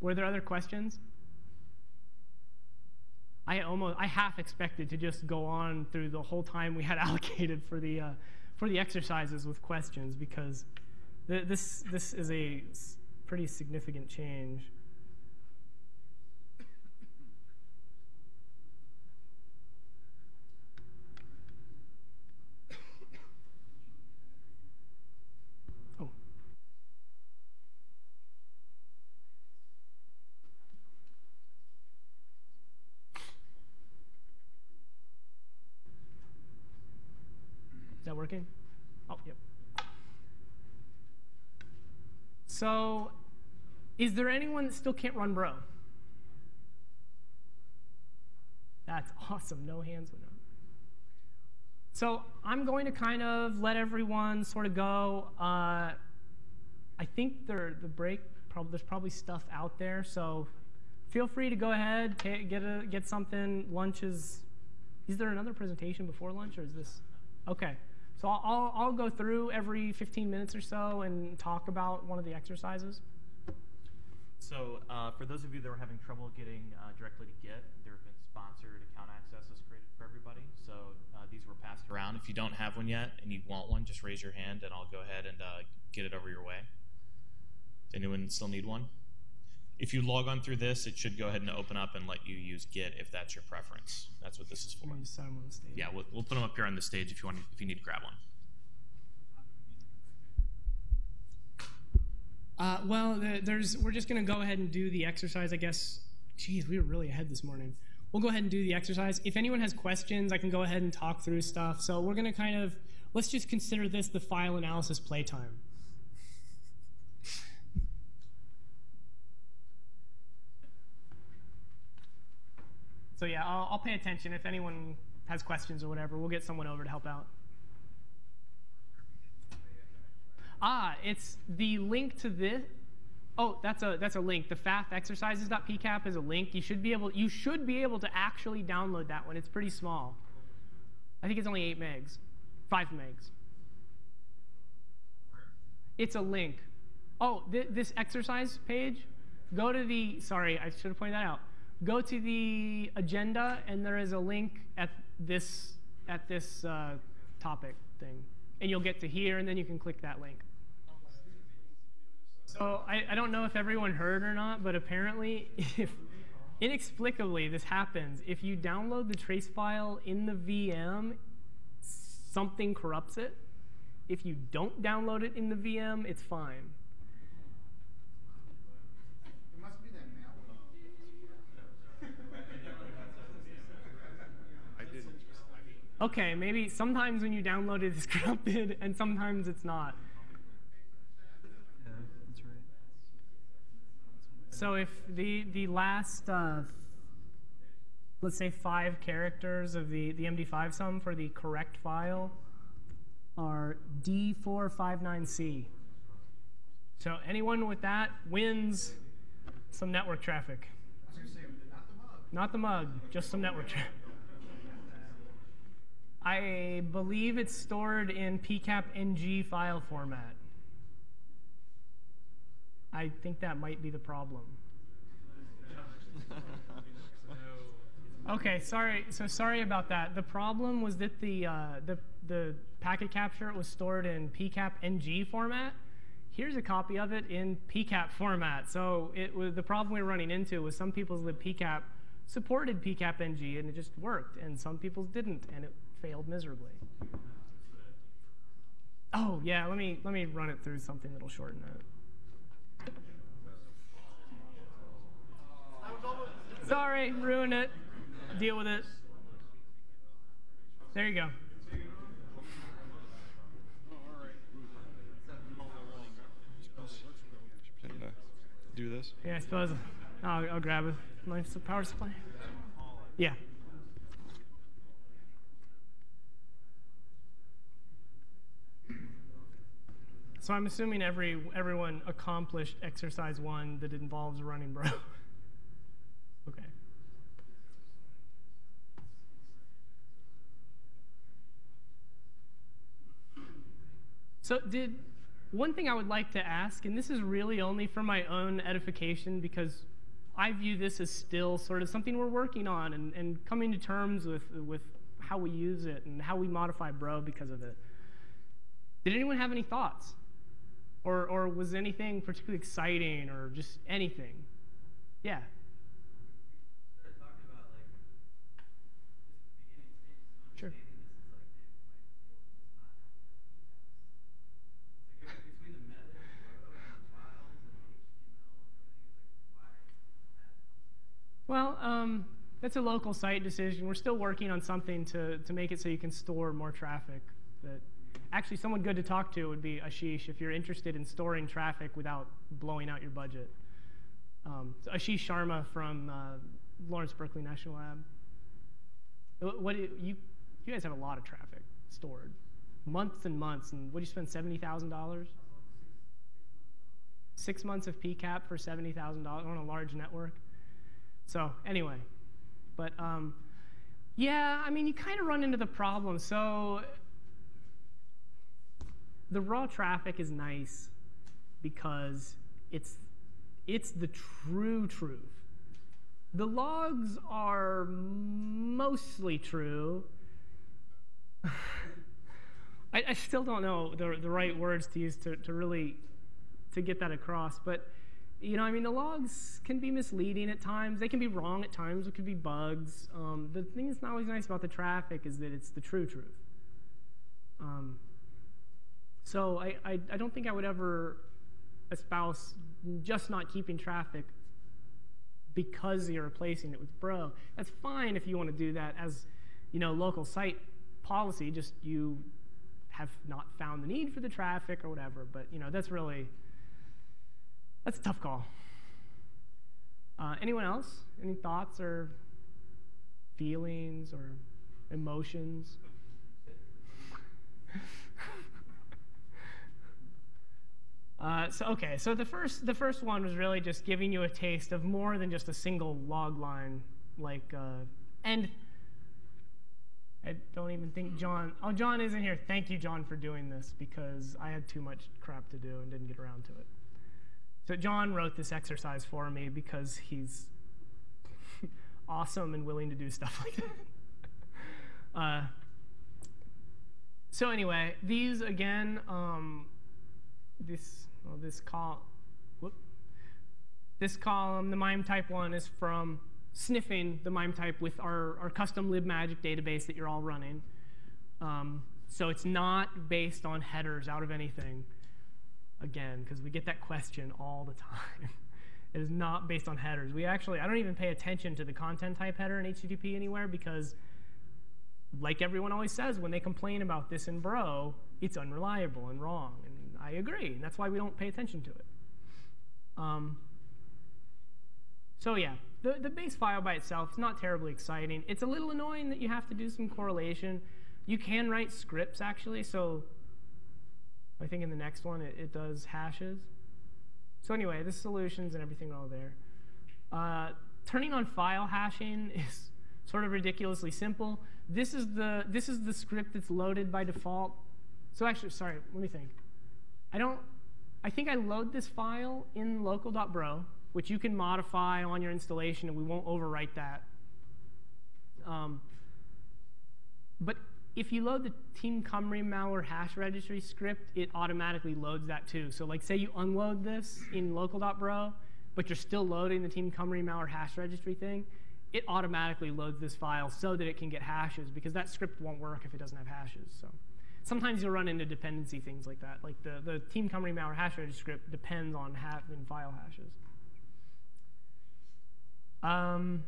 Were there other questions? I almost, I half expected to just go on through the whole time we had allocated for the, uh, for the exercises with questions because th this, this is a pretty significant change. Oh. Is that working? Oh, yep. So, is there anyone that still can't run Bro? That's awesome. No hands went up. So I'm going to kind of let everyone sort of go. Uh, I think the break, prob there's probably stuff out there. So feel free to go ahead, get, a, get something. Lunch is, is there another presentation before lunch or is this? Okay. So I'll, I'll, go through every 15 minutes or so and talk about one of the exercises. So uh, for those of you that are having trouble getting uh, directly to Git, there have been sponsored account accesses created for everybody. So uh, these were passed around. If you don't have one yet and you want one, just raise your hand and I'll go ahead and uh, get it over your way. Does anyone still need one? If you log on through this, it should go ahead and open up and let you use Git if that's your preference. That's what this is for. Let me just set 'em on the stage. Yeah, we'll, we'll put them up here on the stage if you want. If you need to grab one. Uh, well, the, there's, we're just going to go ahead and do the exercise, I guess. Geez, we were really ahead this morning. We'll go ahead and do the exercise. If anyone has questions, I can go ahead and talk through stuff. So we're going to kind of, let's just consider this the file analysis playtime. So yeah, I'll, I'll pay attention. If anyone has questions or whatever, we'll get someone over to help out. Ah, it's the link to this. Oh, that's a that's a link. The fathexercises.pcap is a link. You should be able you should be able to actually download that one. It's pretty small. I think it's only eight megs, five megs. It's a link. Oh, th this exercise page. Go to the. Sorry, I should have pointed that out. Go to the agenda, and there is a link at this at this uh, topic thing, and you'll get to here, and then you can click that link. So I, I don't know if everyone heard or not, but apparently, if inexplicably this happens, if you download the trace file in the VM, something corrupts it. If you don't download it in the VM, it's fine. It must be that malware. I didn't. Okay, maybe sometimes when you download it, it's corrupted, and sometimes it's not. Yeah, that's right. So if the the last uh, let's say five characters of the the MD5 sum for the correct file are D459C. So anyone with that wins some network traffic. I was gonna say, not the mug. Not the mug, just some network traffic. I believe it's stored in PCAP NG file format. I think that might be the problem. Okay, sorry. So sorry about that. The problem was that the uh, the the packet capture was stored in PCAP NG format. Here's a copy of it in PCAP format. So it was the problem we were running into was some people's supported PCAP NG and it just worked, and some people's didn't, and it failed miserably. Oh yeah, let me let me run it through something that'll shorten it. Sorry, ruined it. Deal with it. There you go. Do this. Yeah, I suppose I'll, I'll grab a s- power supply. Yeah. So I'm assuming every everyone accomplished exercise one that involves running bro. okay. So did one thing I would like to ask, and this is really only for my own edification because I view this as still sort of something we're working on and, and coming to terms with with how we use it and how we modify bro because of it. Did anyone have any thoughts? Or or was anything particularly exciting or just anything? Yeah. started talking about like just the beginning stages of Sure. understanding this. It's like, man, we might be able to just not have PCAPs. It's like between the meta and Bro and the files and the HTML and everything, it's like why add Well, um, that's a local site decision. We're still working on something to, to make it so you can store more traffic. That actually, someone good to talk to would be Ashish if you're interested in storing traffic without blowing out your budget. Um, so Ashish Sharma from uh, Lawrence Berkeley National Lab. What, what do you you guys have a lot of traffic stored, months and months, and what do you spend seventy thousand dollars? Six months of PCAP for seventy thousand dollars on a large network. So anyway, but um, yeah, I mean, you kind of run into the problem. So the raw traffic is nice because it's it's the true truth. The logs are mostly true. I, I still don't know the, the right words to use to, to really to get that across, but you know, I mean, the logs can be misleading at times. They can be wrong at times. It could be bugs. Um, the thing that's not always nice about the traffic is that it's the true truth. Um, so I, I, I don't think I would ever espouse just not keeping traffic because you're replacing it with bro. That's fine if you want to do that as, you know, local site policy. Just you have not found the need for the traffic or whatever. But you know, that's really that's a tough call. Uh, anyone else? Any thoughts or feelings or emotions? Uh, so okay, so the first the first one was really just giving you a taste of more than just a single log line, like uh, and I don't even think Jon. Oh, Jon isn't here. Thank you, Jon, for doing this because I had too much crap to do and didn't get around to it. So Jon wrote this exercise for me because he's awesome and willing to do stuff like that. uh, so anyway, these again, um, this well, this col, whoop, this column, the MIME type one is from sniffing the MIME type with our, our custom libmagic database that you're all running. Um, so it's not based on headers out of anything again, because we get that question all the time. it is not based on headers. We actually, I don't even pay attention to the content type header in HTTP anywhere because, like everyone always says when they complain about this in Bro, it's unreliable and wrong. And I agree. And that's why we don't pay attention to it. Um, so yeah, the, the base file by itself is not terribly exciting. It's a little annoying that you have to do some correlation. You can write scripts actually, so I think in the next one it, it does hashes. So anyway, the solutions and everything are all there. Uh, turning on file hashing is sort of ridiculously simple. This is the this is the script that's loaded by default. So actually, sorry, let me think. I don't I think I load this file in local.bro, which you can modify on your installation, and we won't overwrite that. Um, but if you load the Team Cymru malware hash registry script, it automatically loads that too. So like say you unload this in local.bro, but you're still loading the Team Cymru malware hash registry thing, it automatically loads this file so that it can get hashes because that script won't work if it doesn't have hashes. So sometimes you'll run into dependency things like that. Like the, the Team Cymru malware hash registry script depends on having file hashes. Um,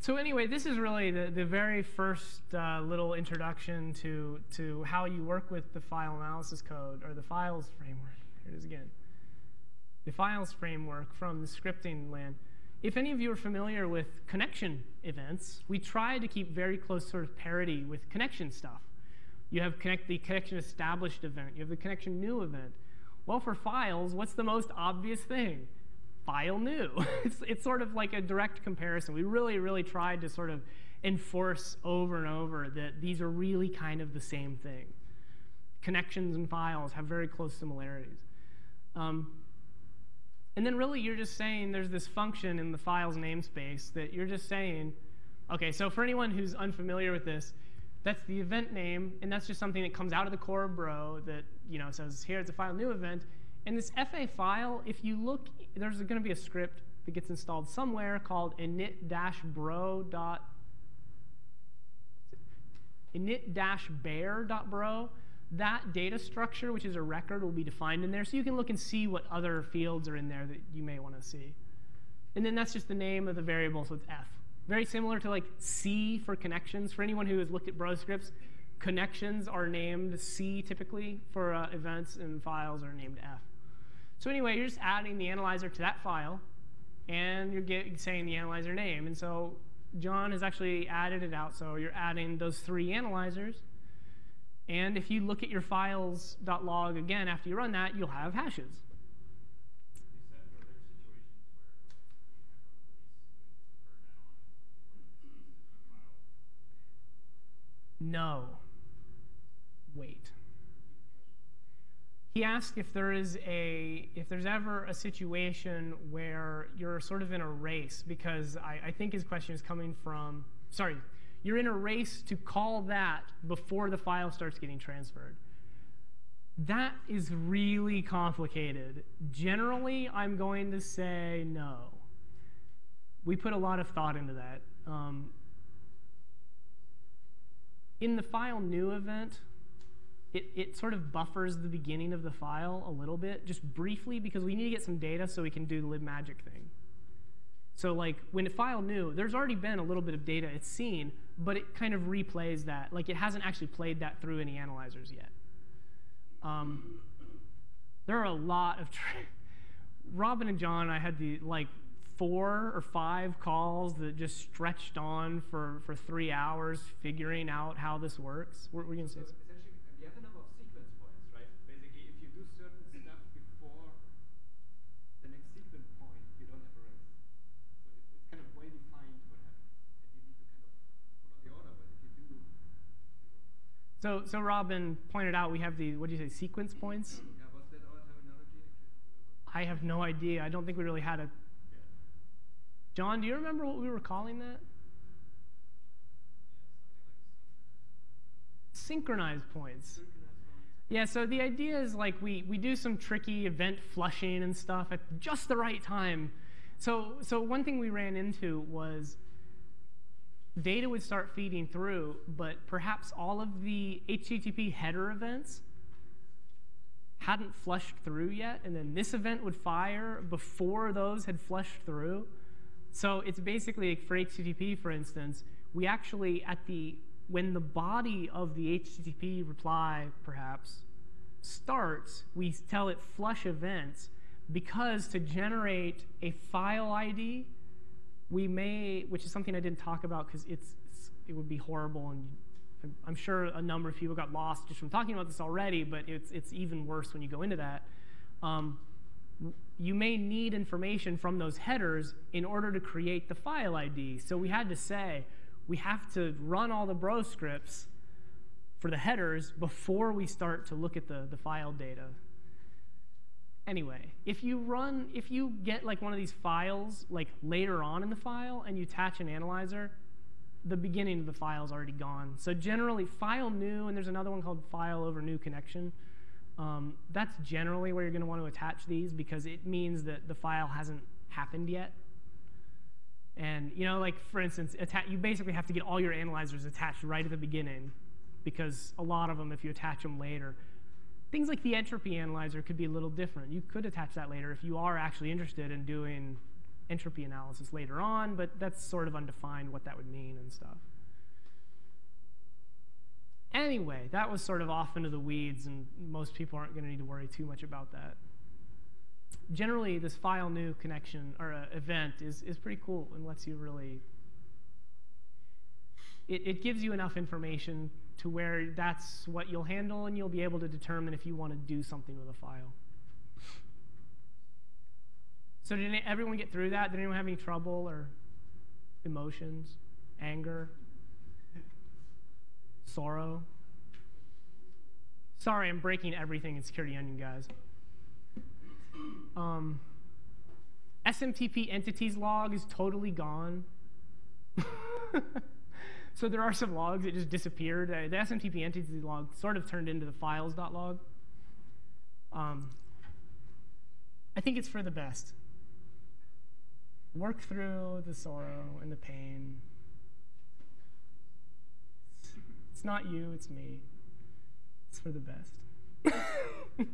so anyway, this is really the, the very first uh, little introduction to, to how you work with the file analysis code, or the files framework. Here it is again. The files framework from the scripting land. If any of you are familiar with connection events, we try to keep very close sort of parity with connection stuff. You have connect the connection established event. You have the connection new event. Well, for files, what's the most obvious thing? File new. it's, it's sort of like a direct comparison. We really, really tried to sort of enforce over and over that these are really kind of the same thing. Connections and files have very close similarities. Um, and then really you're just saying there's this function in the files namespace that you're just saying, okay, so for anyone who's unfamiliar with this, that's the event name, and that's just something that comes out of the core bro that you know says, here it's a file new event. And this FA file, if you look, there's going to be a script that gets installed somewhere called init-bro. init-bare.bro that data structure, which is a record, will be defined in there. So you can look and see what other fields are in there that you may want to see. And then that's just the name of the variable, so it's f. Very similar to like C for connections. For anyone who has looked at bro scripts, connections are named C typically for uh, events, and files are named f. So anyway, you're just adding the analyzer to that file, and you're saying the analyzer name. And so Jon has actually added it out. So you're adding those three analyzers. And if you look at your files.log again after you run that, you'll have hashes. No. Wait. He asked if there is a if there's ever a situation where you're sort of in a race because I, I think his question is coming from sorry you're in a race to call that before the file starts getting transferred. That is really complicated. Generally, I'm going to say no. We put a lot of thought into that. Um, in the file new event, it, it sort of buffers the beginning of the file a little bit, just briefly, because we need to get some data so we can do the libmagic thing. So like when a file new, there's already been a little bit of data it's seen, but it kind of replays that. Like it hasn't actually played that through any analyzers yet. Um, there are a lot of. Robin and Jon, I had the like four or five calls that just stretched on for, for three hours figuring out how this works. We're, we're going to say. So essentially, uh, we have a number of sequence points, right? Basically, if you do certain stuff before the next sequence point, you don't have a race. So it's, it's kind of well defined what happens, and you need to kind of follow the order. But if you do, So, so Robin pointed out we have the, what do you say, sequence points? yeah, was that our terminology? I have no idea. I don't think we really had a. Jon, do you remember what we were calling that? Synchronized points. Yeah, so the idea is like we, we do some tricky event flushing and stuff at just the right time. So, so one thing we ran into was data would start feeding through, but perhaps all of the HTTP header events hadn't flushed through yet, and then this event would fire before those had flushed through. So it's basically for HTTP, for instance, we actually at the when the body of the HTTP reply perhaps starts, we tell it flush events because to generate a file ID, we may, which is something I didn't talk about because it's, it's it would be horrible and I'm, sure a number of people got lost just from talking about this already, but it's it's even worse when you go into that. Um, you may need information from those headers in order to create the file ID. So we had to say, we have to run all the bro scripts for the headers before we start to look at the, the file data. anyway, if you run, if you get like one of these files like later on in the file and you attach an analyzer, the beginning of the file is already gone. So generally, file new, and there's another one called file over new connection. Um, that's generally where you're going to want to attach these because it means that the file hasn't happened yet. And you know, like for instance, you basically have to get all your analyzers attached right at the beginning because a lot of them, if you attach them later, things like the entropy analyzer could be a little different. You could attach that later if you are actually interested in doing entropy analysis later on, but that's sort of undefined what that would mean and stuff. Anyway, that was sort of off into the weeds, and most people aren't going to need to worry too much about that. Generally, this file new connection or uh, event is, is pretty cool and lets you really. It, it gives you enough information to where that's what you'll handle, and you'll be able to determine if you want to do something with a file. So did everyone get through that? Did anyone have any trouble or emotions, anger, sorrow? Sorry, I'm breaking everything in Security Onion, guys. Um, SMTP entities log is totally gone. so there are some logs that just disappeared. Uh, the SMTP entities log sort of turned into the files.log. Um, I think it's for the best work through the sorrow and the pain. It's not you, it's me. It's for the best.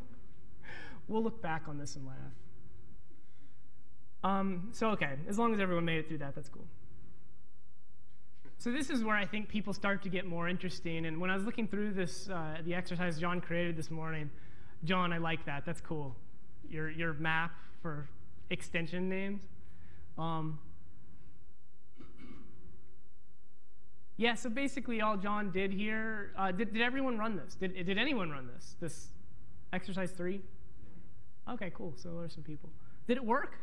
we'll look back on this and laugh. Um, so, okay, as long as everyone made it through that, that's cool. So this is where I think people start to get more interesting. And when I was looking through this, uh, the exercise Jon created this morning, Jon, I like that. That's cool. Your, your map for extension names. Um, yeah, so basically all Jon did here, uh, did, did everyone run this? Did, did anyone run this, this exercise three? Okay, cool, so there are some people. Did it work?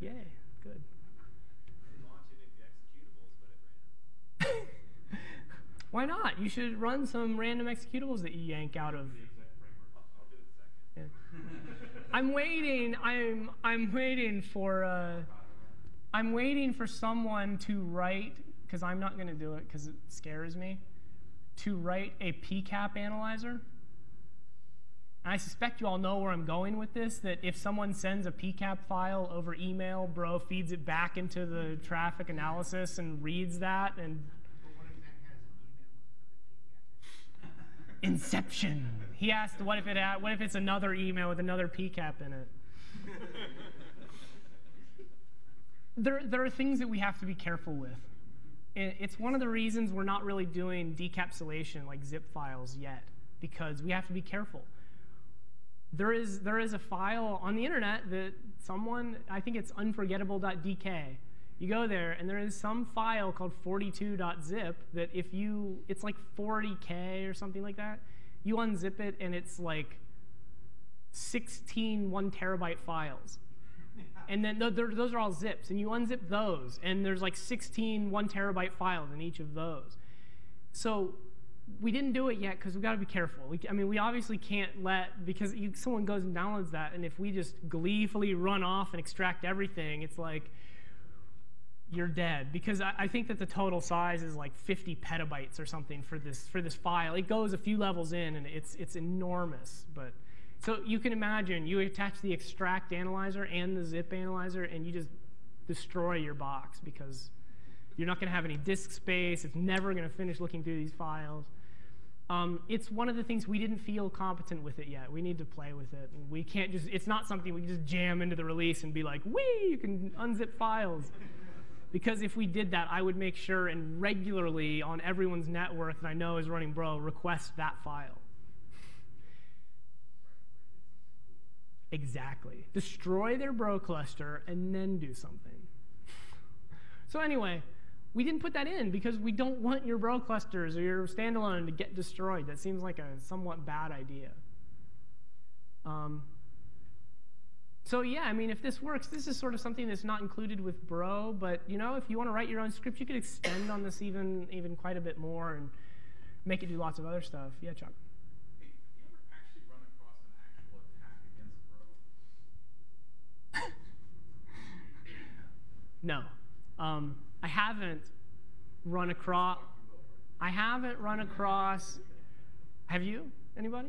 Yeah. Yay, good. Why not? You should run some random executables that you yank out of. I'm waiting. I'm I'm waiting for uh, I'm waiting for someone to write because I'm not going to do it because it scares me. To write a PCAP analyzer. And I suspect you all know where I'm going with this. That if someone sends a PCAP file over email, Bro feeds it back into the traffic analysis and reads that and Inception. He asked, "What if it? What if it's another email with another PCAP in it?" there, there are things that we have to be careful with. It's one of the reasons we're not really doing decapsulation like zip files yet, because we have to be careful. There is, there is a file on the internet that someone, I think it's unforgettable.dk, you go there, and there is some file called 42.zip that if you, it's like 40K or something like that. You unzip it, and it's like 16 one terabyte files. And then th those are all zips, and you unzip those, and there's like 16 one terabyte files in each of those. So we didn't do it yet because we've got to be careful. We, I mean, we obviously can't let, because you, someone goes and downloads that, and if we just gleefully run off and extract everything, it's like, you're dead because I, I, think that the total size is like 50 petabytes or something for this for this file. It goes a few levels in and it's it's enormous. But so you can imagine you attach the extract analyzer and the zip analyzer and you just destroy your box because you're not going to have any disk space. It's never going to finish looking through these files. Um, it's one of the things we didn't feel competent with it yet. We need to play with it. And we can't just, it's not something we can just jam into the release and be like, wee, you can unzip files. Because if we did that, I would make sure and regularly on everyone's network that I know is running Bro request that file. Exactly. Destroy their Bro cluster and then do something. so anyway, we didn't put that in because we don't want your Bro clusters or your standalone to get destroyed. That seems like a somewhat bad idea. Um, so yeah, I mean, if this works, this is sort of something that's not included with Bro, but you know, if you want to write your own script, you could extend on this even even quite a bit more and make it do lots of other stuff. Yeah, Chuck. Hey, you ever actually run across an actual attack against Bro No. Um, I haven't run across. I haven't run across. Have you? Anybody?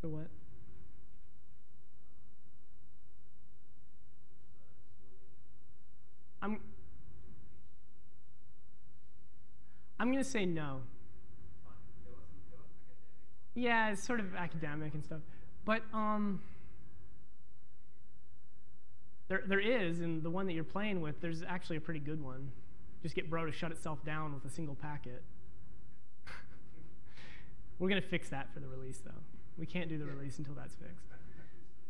The what? I'm. I'm gonna say no. Yeah, it's sort of academic and stuff, but um, there there is, and the one that you're playing with, there's actually a pretty good one. Just get Bro to shut itself down with a single packet. We're gonna fix that for the release, though. We can't do the release until that's fixed.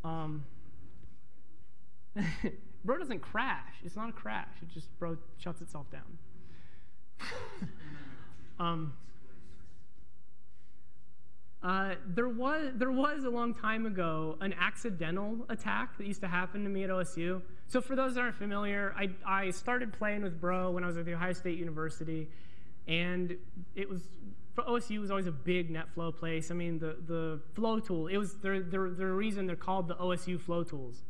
Um, Bro doesn't crash. It's not a crash. It just Bro shuts itself down. um, uh, there was there was a long time ago an accidental attack that used to happen to me at OSU. So for those that aren't familiar, I I started playing with Bro when I was at the Ohio State University, and it was for OSU was always a big NetFlow place. I mean the the flow tool. It was the the reason they're called the OSU flow tools.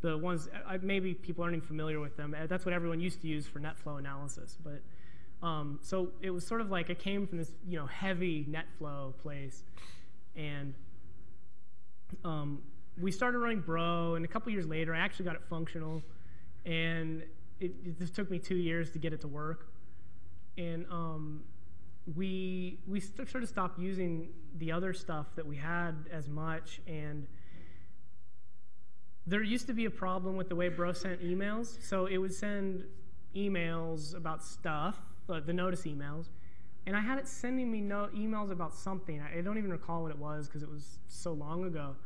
The ones maybe people aren't even familiar with them. That's what everyone used to use for NetFlow analysis, but. Um, so it was sort of like I came from this, you know, heavy NetFlow place, and um, we started running Bro. And a couple years later, I actually got it functional, and it, it just took me two years to get it to work. And um, we we st- sort of stopped using the other stuff that we had as much, and there used to be a problem with the way Bro sent emails. So it would send emails about stuff, uh, the notice emails, and I had it sending me no emails about something. I, I don't even recall what it was because it was so long ago.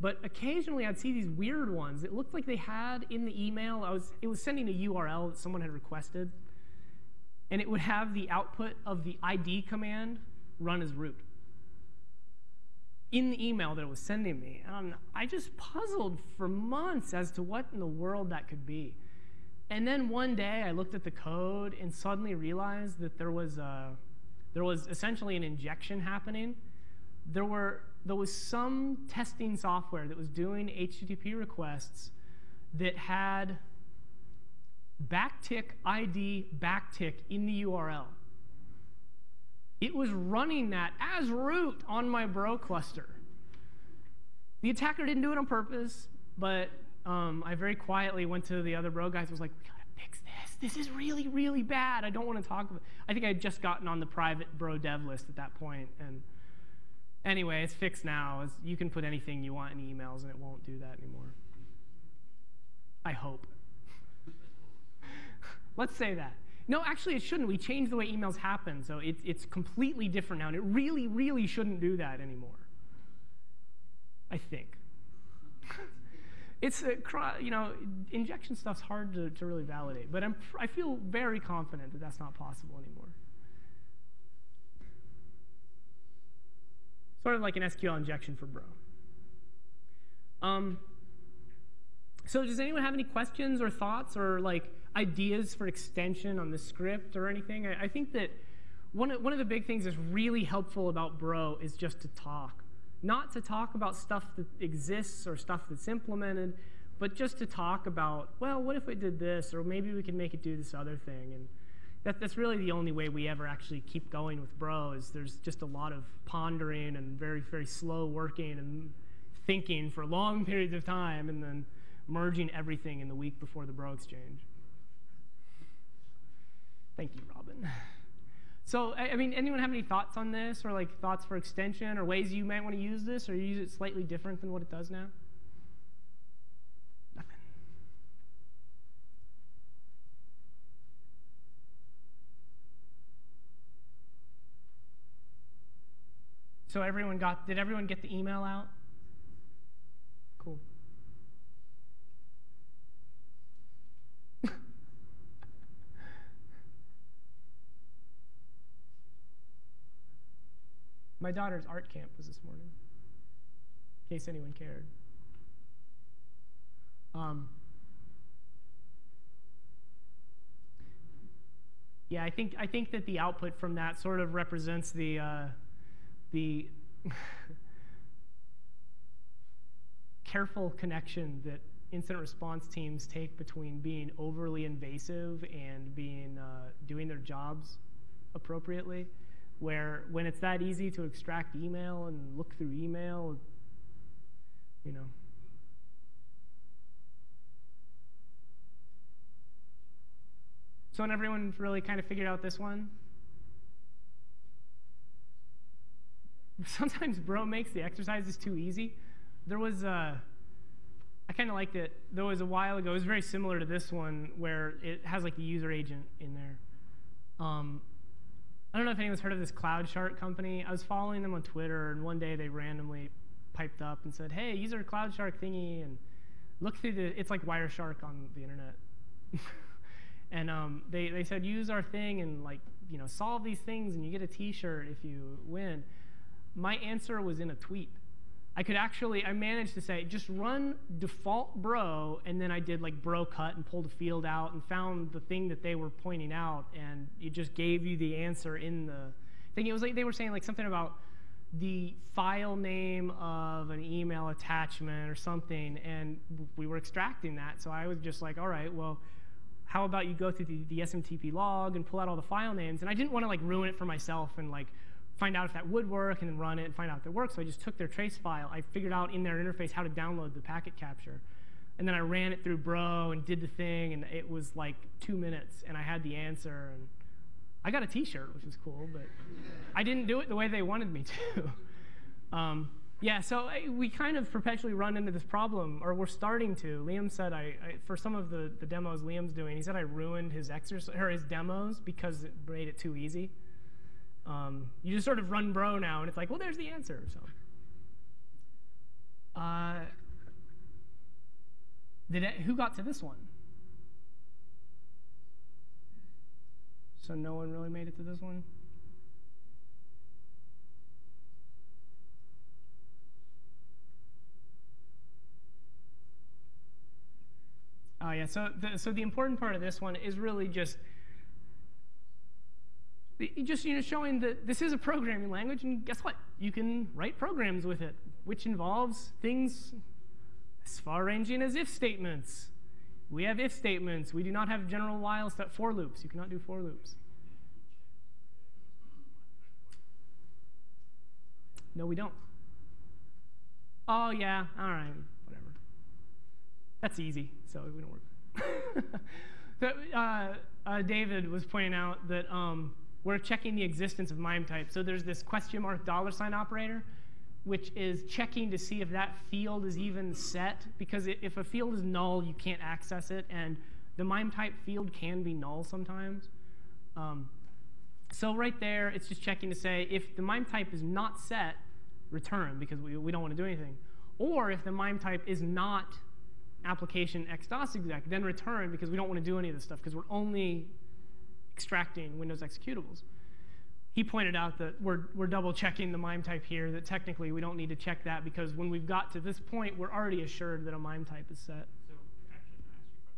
But occasionally I'd see these weird ones. It looked like they had in the email, I was, it was sending a URL that someone had requested, and it would have the output of the ID command run as root in the email that it was sending me. And I just puzzled for months as to what in the world that could be. And then one day I looked at the code and suddenly realized that there was a, there was essentially an injection happening. There were there was some testing software that was doing HTTP requests that had backtick ID backtick in the URL. It was running that as root on my bro cluster. The attacker didn't do it on purpose, but um, I very quietly went to the other bro guys and was like, we gotta fix this. This is really, really bad. I don't want to talk about. I think I had just gotten on the private bro dev list at that point, and anyway, it's fixed now. It's, you can put anything you want in emails, and it won't do that anymore. I hope. Let's say that. No, actually, it shouldn't. We changed the way emails happen, so it, it's completely different now, and it really, really shouldn't do that anymore. I think. It's a, you know, injection stuff's hard to, to really validate, but I'm, I feel very confident that that's not possible anymore. Sort of like an SQL injection for Bro. Um, so does anyone have any questions or thoughts or like ideas for extension on the script or anything? I, I think that one of, one of the big things that's really helpful about Bro is just to talk. Not to talk about stuff that exists or stuff that's implemented, but just to talk about, well, what if we did this, or maybe we could make it do this other thing. And that, that's really the only way we ever actually keep going with Bro is there's just a lot of pondering and very, very slow working and thinking for long periods of time and then merging everything in the week before the Bro Exchange. Thank you, Robin. So, I, I mean, anyone have any thoughts on this, or like thoughts for extension, or ways you might want to use this, or use it slightly different than what it does now? Nothing. So everyone got? Did everyone get the email out? Cool. My daughter's art camp was this morning, in case anyone cared. Um, yeah, I think I think that the output from that sort of represents the uh, the careful connection that incident response teams take between being overly invasive and being uh, doing their jobs appropriately. Where when it's that easy to extract email and look through email, you know. So, and everyone really kind of figured out this one? Sometimes Bro makes the exercises too easy. There was a, I kind of liked it. There was a while ago, it was very similar to this one where it has like the user agent in there. Um, I don't know if anyone's heard of this CloudShark company. I was following them on Twitter, and one day they randomly piped up and said, "Hey, use our CloudShark thingy and look through the. It's like Wireshark on the internet." and um, they they said use our thing and like you know solve these things, and you get a T-shirt if you win. My answer was in a tweet. I could actually, I managed to say, just run default bro, and then I did like bro cut and pulled a field out and found the thing that they were pointing out, and it just gave you the answer in the thing. It was like they were saying like something about the file name of an email attachment or something, and we were extracting that. So I was just like, all right, well, how about you go through the, the SMTP log and pull out all the file names? And I didn't want to like ruin it for myself and like find out if that would work and then run it and find out if it works. So I just took their trace file. I figured out in their interface how to download the packet capture. And then I ran it through Bro and did the thing, and it was like two minutes, and I had the answer. And I got a T-shirt, which was cool, but I didn't do it the way they wanted me to. um, yeah, so I, we kind of perpetually run into this problem, or we're starting to. Liam said, I, I, for some of the, the demos Liam's doing, he said I ruined his exercise or his demos because it made it too easy. Um, you just sort of run bro now, and it's like, well, there's the answer. So, uh, did it, who got to this one? So no one really made it to this one. Oh yeah. So the, so the important part of this one is really just just you know showing that this is a programming language and guess what? You can write programs with it which involves things as far ranging as if statements. We have if statements. We do not have general while step for loops. You cannot do for loops. No we don't. Oh yeah. All right. Whatever. That's easy so we don't work. So, uh, uh, david was pointing out that um, we're checking the existence of MIME type. So there's this question mark dollar sign operator, which is checking to see if that field is even set. Because if a field is null, you can't access it. And the MIME type field can be null sometimes. Um, so right there, it's just checking to say if the MIME type is not set, return, because we, we don't want to do anything. Or if the MIME type is not application x-dosexec, then return, because we don't want to do any of this stuff, because we're only extracting Windows executables. He pointed out that we're, we're double checking the MIME type here, that technically we don't need to check that because when we've got to this point, we're already assured that a MIME type is set. So, actually, can I ask you a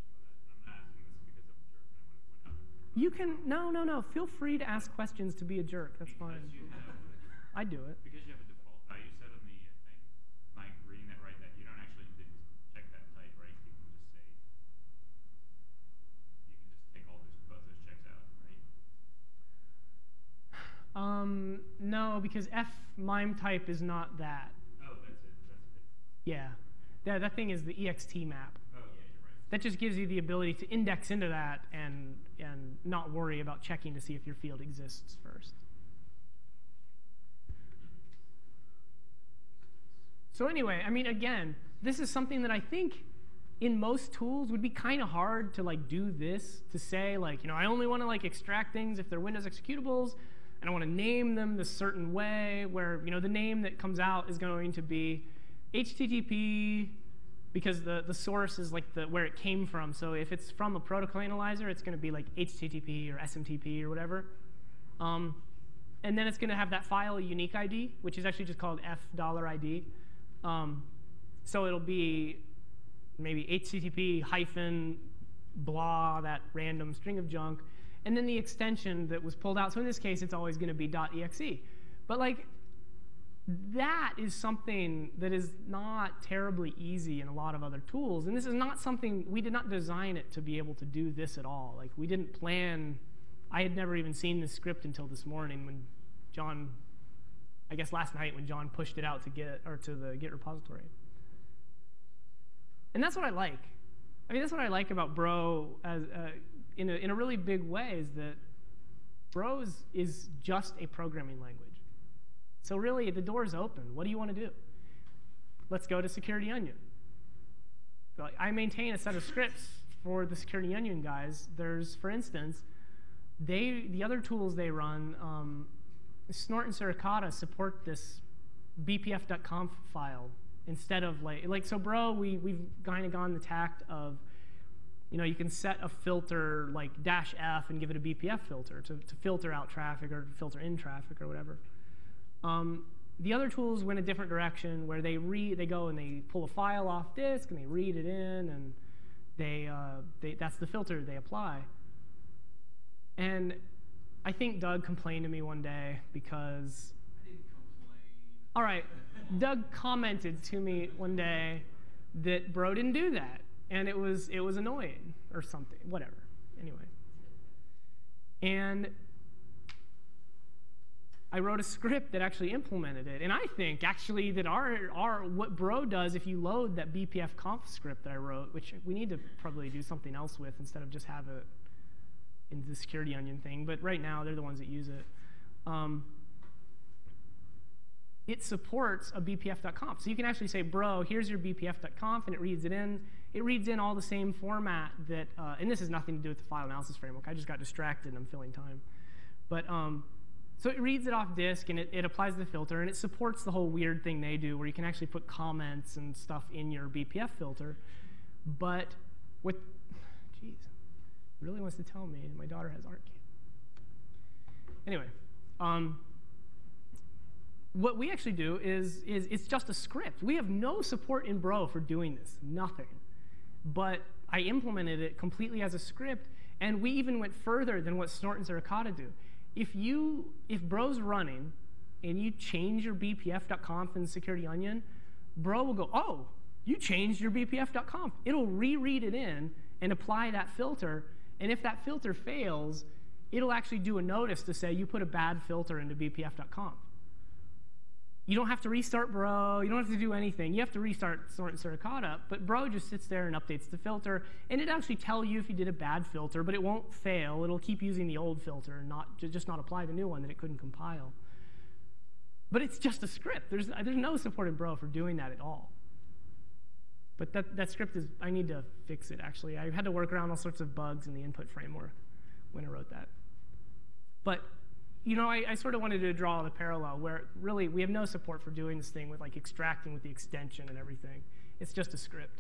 question about that? I'm not asking this because I'm a jerk and I want to point out. You can, no, no, no. Feel free to ask questions to be a jerk. That's fine. Because you have, I do it. because you have a default value set on the uh, thing, am I reading that right, that you don't actually need to check that type, right? You can just say, you can just take all those, both those checks out, right? Um, no, because f MIME type is not that. Oh, that's it, that's it. Yeah. That, that thing is the ext map. Oh, yeah, you're right. That just gives you the ability to index into that and, and not worry about checking to see if your field exists first. So anyway, I mean, again, this is something that I think in most tools would be kind of hard to like do this to say like, you know, I only want to like extract things if they're Windows executables, and I want to name them this certain way where you know the name that comes out is going to be HTTP because the, the source is like the where it came from. So if it's from a protocol analyzer, it's going to be like HTTP or SMTP or whatever. Um, and then it's going to have that file unique ID, which is actually just called f dollar $ID. Um, so it'll be maybe HTTP hyphen blah, that random string of junk, and then the extension that was pulled out. So in this case, it's always going to be .exe. But like, that is something that is not terribly easy in a lot of other tools. And this is not something, we did not design it to be able to do this at all. Like, we didn't plan, I had never even seen this script until this morning when Jon, I guess last night when Jon pushed it out to Git, or to the Git repository. And that's what I like. I mean, that's what I like about Bro as, uh, in, a, in a really big way is that Bro is, just a programming language. So really, the door is open. What do you want to do? Let's go to Security Onion. I maintain a set of scripts for the Security Onion guys. There's, for instance, they the other tools they run, um, Snort and Suricata support this bpf.conf file instead of like like so bro we we've kind of gone the tact of you know you can set a filter like dash f and give it a bpf filter to, to filter out traffic or filter in traffic or whatever. Um, the other tools went a different direction where they read they go and they pull a file off disk and they read it in and they, uh, they that's the filter they apply. And i think doug complained to me one day because all right. Doug commented to me one day that bro didn't do that, and it was it was annoying or something, whatever. Anyway, and I wrote a script that actually implemented it, and I think actually that our our what bro does if you load that BPF conf script that I wrote, which we need to probably do something else with instead of just have it in the security onion thing, but right now they're the ones that use it. Um, it supports a bpf.conf. So you can actually say, bro, here's your bpf.conf, and it reads it in. It reads in all the same format that, uh, and this has nothing to do with the file analysis framework. I just got distracted and I'm filling time. But um, so it reads it off disk and it, it applies the filter, and it supports the whole weird thing they do where you can actually put comments and stuff in your BPF filter. But with, jeez, really wants to tell me my daughter has art camp. Anyway, um, what we actually do is, is it's just a script. We have no support in Bro for doing this, nothing. But I implemented it completely as a script, and we even went further than what Snort and Suricata do. If you, if Bro's running, and you change your bpf.conf in Security Onion, Bro will go, oh, you changed your bpf.conf. It'll reread it in and apply that filter, and if that filter fails, it'll actually do a notice to say you put a bad filter into bpf.conf. You don't have to restart Bro. You don't have to do anything. You have to restart Snort and Suricata, but Bro just sits there and updates the filter, and it actually tell you if you did a bad filter, but it won't fail. It'll keep using the old filter and not just not apply the new one that it couldn't compile. But it's just a script. There's, uh, there's no support in Bro for doing that at all. But that, that script is, I need to fix it actually. I had to work around all sorts of bugs in the input framework when I wrote that. But you know, I, I, sort of wanted to draw the parallel where really we have no support for doing this thing with like extracting with the extension and everything. It's just a script.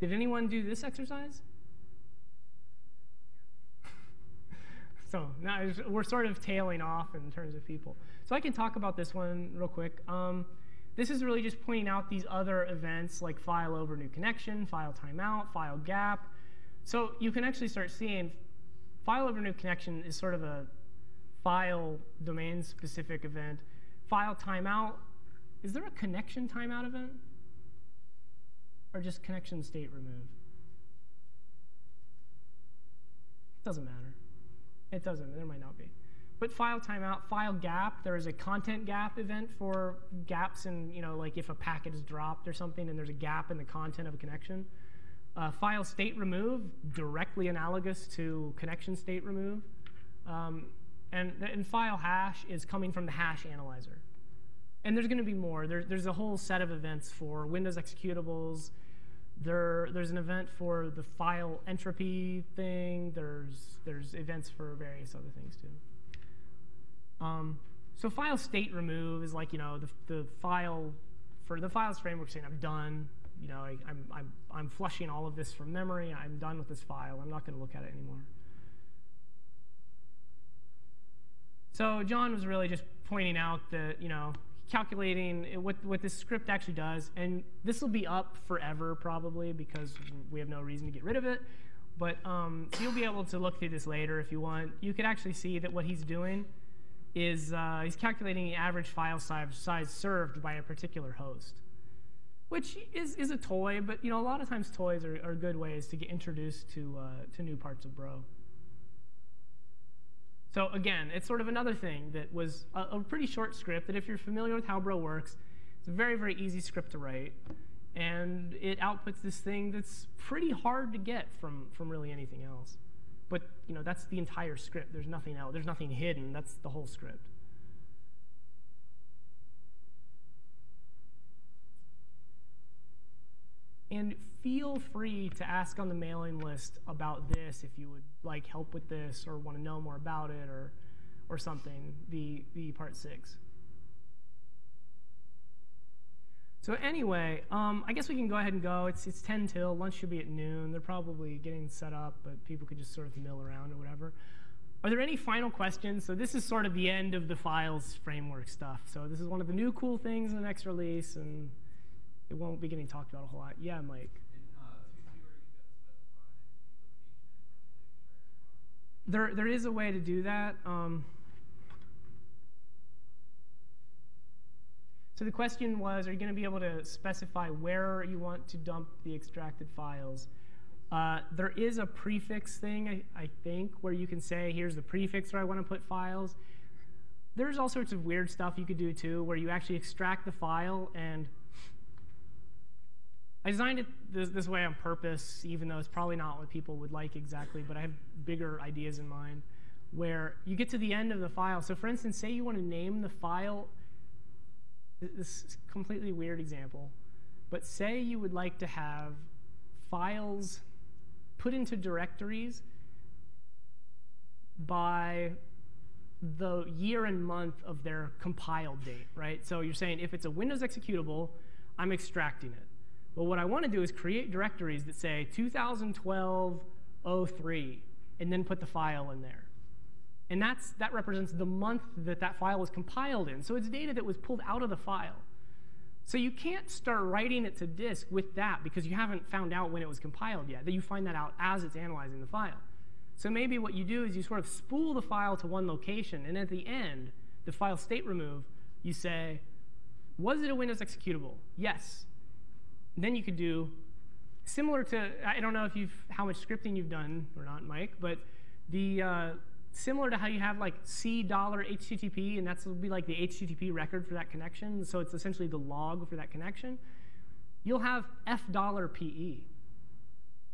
Did anyone do this exercise? so now we're sort of tailing off in terms of people. So I can talk about this one real quick. Um, this is really just pointing out these other events like file over new connection, file timeout, file gap, so you can actually start seeing file over new connection is sort of a file domain specific event. File timeout, is there a connection timeout event? Or just connection state remove? It doesn't matter. It doesn't, there might not be. But file timeout, file gap, there is a content gap event for gaps in, you know, like if a packet is dropped or something and there's a gap in the content of a connection. Uh, file state remove, directly analogous to connection state remove. Um, and, and file hash is coming from the hash analyzer. And there's going to be more. There, there's a whole set of events for Windows executables. There, there's an event for the file entropy thing. There's, there's events for various other things too. Um, so file state remove is like, you know, the, the file, for the files framework saying I'm done, you know, I, I'm, I'm, I'm flushing all of this from memory. I'm done with this file. I'm not going to look at it anymore. So Jon was really just pointing out that, you know, calculating what, what this script actually does. And this will be up forever, probably, because we have no reason to get rid of it. But um, so you'll be able to look through this later if you want. You could actually see that what he's doing is uh, he's calculating the average file size, size served by a particular host, which is, is a toy, but you know a lot of times toys are, are good ways to get introduced to, uh, to new parts of Bro. So again, it's sort of another thing that was a, a pretty short script that if you're familiar with how Bro works, it's a very, very easy script to write. And it outputs this thing that's pretty hard to get from, from really anything else. But you know, that's the entire script. There's nothing else. There's nothing hidden. That's the whole script. And feel free to ask on the mailing list about this if you would like help with this or want to know more about it or, or something, the, the part six. So anyway, um, I guess we can go ahead and go. It's, it's 10 till. Lunch should be at noon. They're probably getting set up, but people could just sort of mill around or whatever. Are there any final questions? So this is sort of the end of the files framework stuff. So this is one of the new cool things in the next release, and it won't be getting talked about a whole lot. Yeah, Mike. There, there is a way to do that. Um, so the question was, are you going to be able to specify where you want to dump the extracted files? Uh, there is a prefix thing, I, I, think, where you can say, here's the prefix where I want to put files. There's all sorts of weird stuff you could do, too, where you actually extract the file and I designed it this, this, way on purpose, even though it's probably not what people would like exactly, but I have bigger ideas in mind where you get to the end of the file. So for instance, say you want to name the file, this is a completely weird example, but say you would like to have files put into directories by the year and month of their compiled date, right? So you're saying if it's a Windows executable, I'm extracting it. But what I want to do is create directories that say 2012 03 and then put the file in there. And that's, that represents the month that that file was compiled in. So it's data that was pulled out of the file. So you can't start writing it to disk with that because you haven't found out when it was compiled yet. That you find that out as it's analyzing the file. So maybe what you do is you sort of spool the file to one location, and at the end, the file state remove, you say, was it a Windows executable? Yes then you could do similar to, I don't know if you've, how much scripting you've done or not, Mike, but the, uh, similar to how you have like C dollar HTTP, and that's will be like the HTTP record for that connection. So it's essentially the log for that connection. You'll have F dollar PE.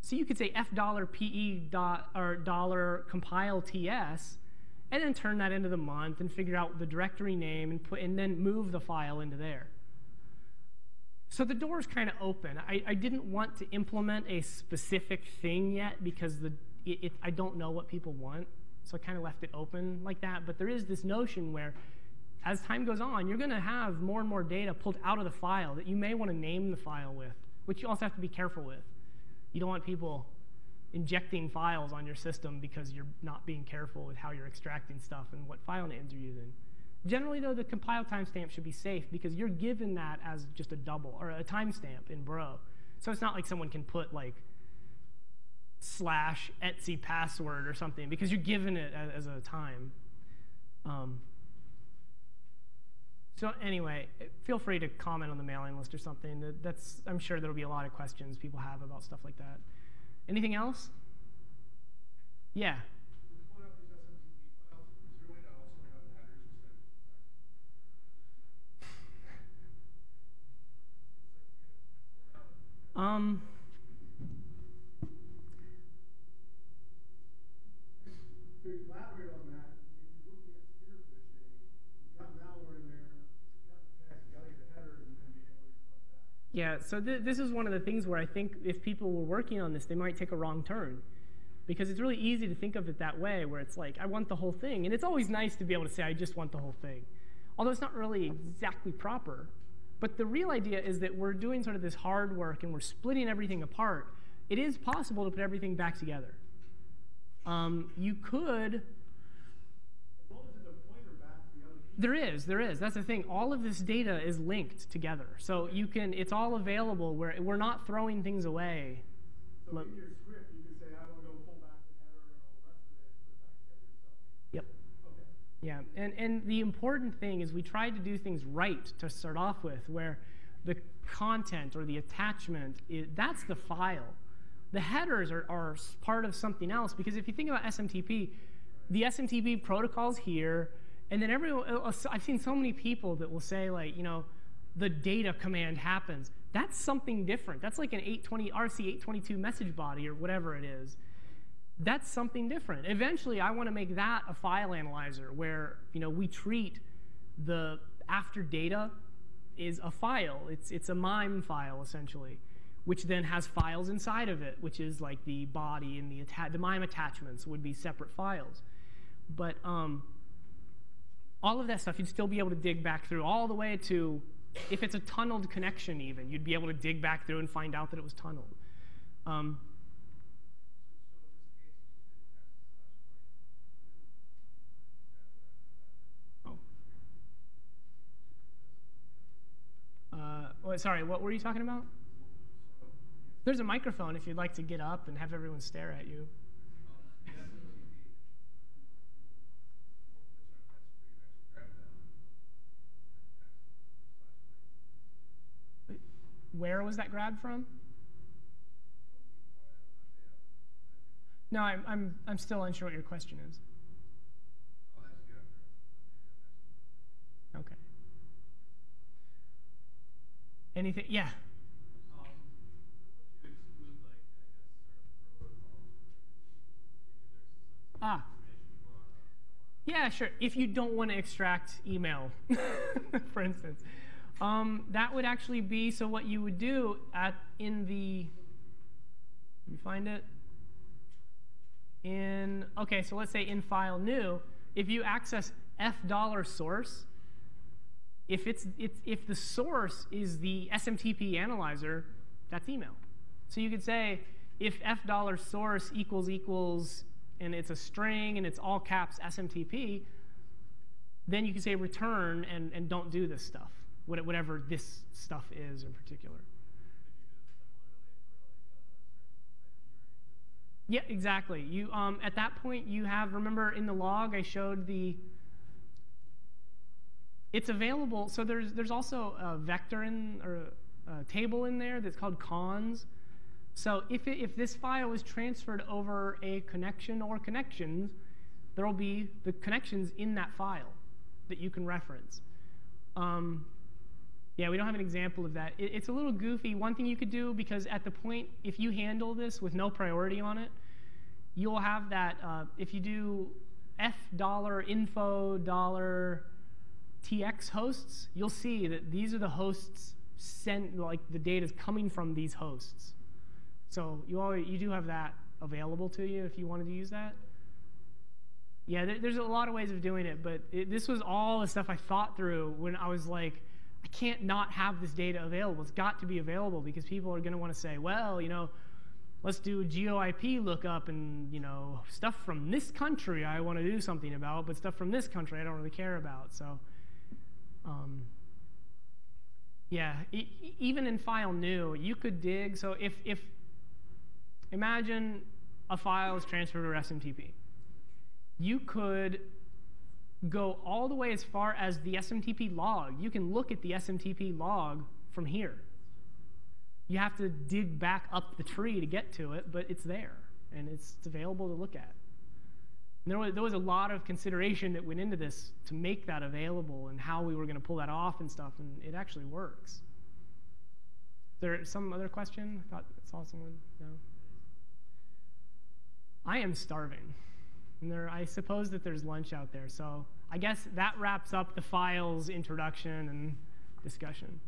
So you could say F dollar PE dot or dollar compile TS, and then turn that into the month and figure out the directory name and put and then move the file into there. So the door is kind of open. I, I, didn't want to implement a specific thing yet because the, it, it, I don't know what people want. So I kind of left it open like that. But there is this notion where as time goes on, you're going to have more and more data pulled out of the file that you may want to name the file with, which you also have to be careful with. You don't want people injecting files on your system because you're not being careful with how you're extracting stuff and what file names you're using. Generally, though, the compile timestamp should be safe because you're given that as just a double or a timestamp in Bro. So it's not like someone can put like slash Etsy password or something because you're given it as, a time. Um, so anyway, feel free to comment on the mailing list or something. That's I'm sure there'll be a lot of questions people have about stuff like that. Anything else? Yeah. Um, to elaborate on that, if you're at spear phishing, you got malware in there, you got the text, you got to get the headers, and then be able to flip that. Yeah, so th this is one of the things where I think if people were working on this, they might take a wrong turn. Because it's really easy to think of it that way, where it's like, I want the whole thing. And it's always nice to be able to say, I just want the whole thing. Although it's not really exactly proper. But the real idea is that we're doing sort of this hard work and we're splitting everything apart. It is possible to put everything back together. Um, you could. There is, there is. That's the thing. All of this data is linked together. So you can, it's all available where we're not throwing things away. So in your script, you can say, I want to go Yeah, and, and the important thing is we tried to do things right to start off with, where the content or the attachment, is, that's the file. The headers are, are part of something else, because if you think about SMTP, the SMTP protocol's here, and then everyone, uh, uh, I've seen so many people that will say like, you know, the data command happens. That's something different. That's like an 820, RC822 message body or whatever it is that's something different. Eventually, I want to make that a file analyzer where you know we treat the after data is a file. It's it's a MIME file essentially, which then has files inside of it, which is like the body and the atta- the MIME attachments would be separate files. But um, all of that stuff you'd still be able to dig back through all the way to if it's a tunneled connection even you'd be able to dig back through and find out that it was tunneled. Um, Uh, wait, sorry, what were you talking about? There's a microphone if you'd like to get up and have everyone stare at you. Where was that grabbed from? No, I'm, I'm, I'm still unsure what your question is. Okay. Anything? Yeah. Ah. Yeah, sure. If you don't want to extract email, for instance, um, that would actually be so. What you would do at in the, let me find it. In okay, so let's say in file new, if you access f dollar source, if it's, it's if the source is the SMTP analyzer, that's email. So you could say if f dollar source equals equals and it's a string and it's all caps SMTP, then you can say return and, and don't do this stuff, whatever this stuff is in particular. Yeah, exactly. You um, at that point you have remember in the log I showed the. It's available. So there's there's also a vector in or a, table in there that's called conns. So if it, if this file is transferred over a connection or connections, there will be the connections in that file that you can reference. Um, yeah, we don't have an example of that. It, it's a little goofy. One thing you could do, because at the point, if you handle this with no priority on it, you'll have that, uh, if you do f dollar info dollar tx hosts, you'll see that these are the hosts sent, like the data is coming from these hosts. So you, you do have that available to you if you wanted to use that. Yeah, there, there's a lot of ways of doing it, but it, this was all the stuff I thought through when I was like, I can't not have this data available. It's got to be available because people are going to want to say, well, you know, let's do a GeoIP lookup and, you know, stuff from this country I want to do something about, but stuff from this country I don't really care about. So, um, yeah, e- even in file new, you could dig. So if, if imagine a file is transferred to SMTP you could go all the way as far as the SMTP log. You can look at the SMTP log from here. You have to dig back up the tree to get to it, but it's there and it's available to look at. And there was, there was a lot of consideration that went into this to make that available and how we were going to pull that off and stuff, and it actually works. Is there some other question? I thought I saw someone. No. I am starving. And there, I suppose that there's lunch out there. So I guess that wraps up the files introduction and discussion.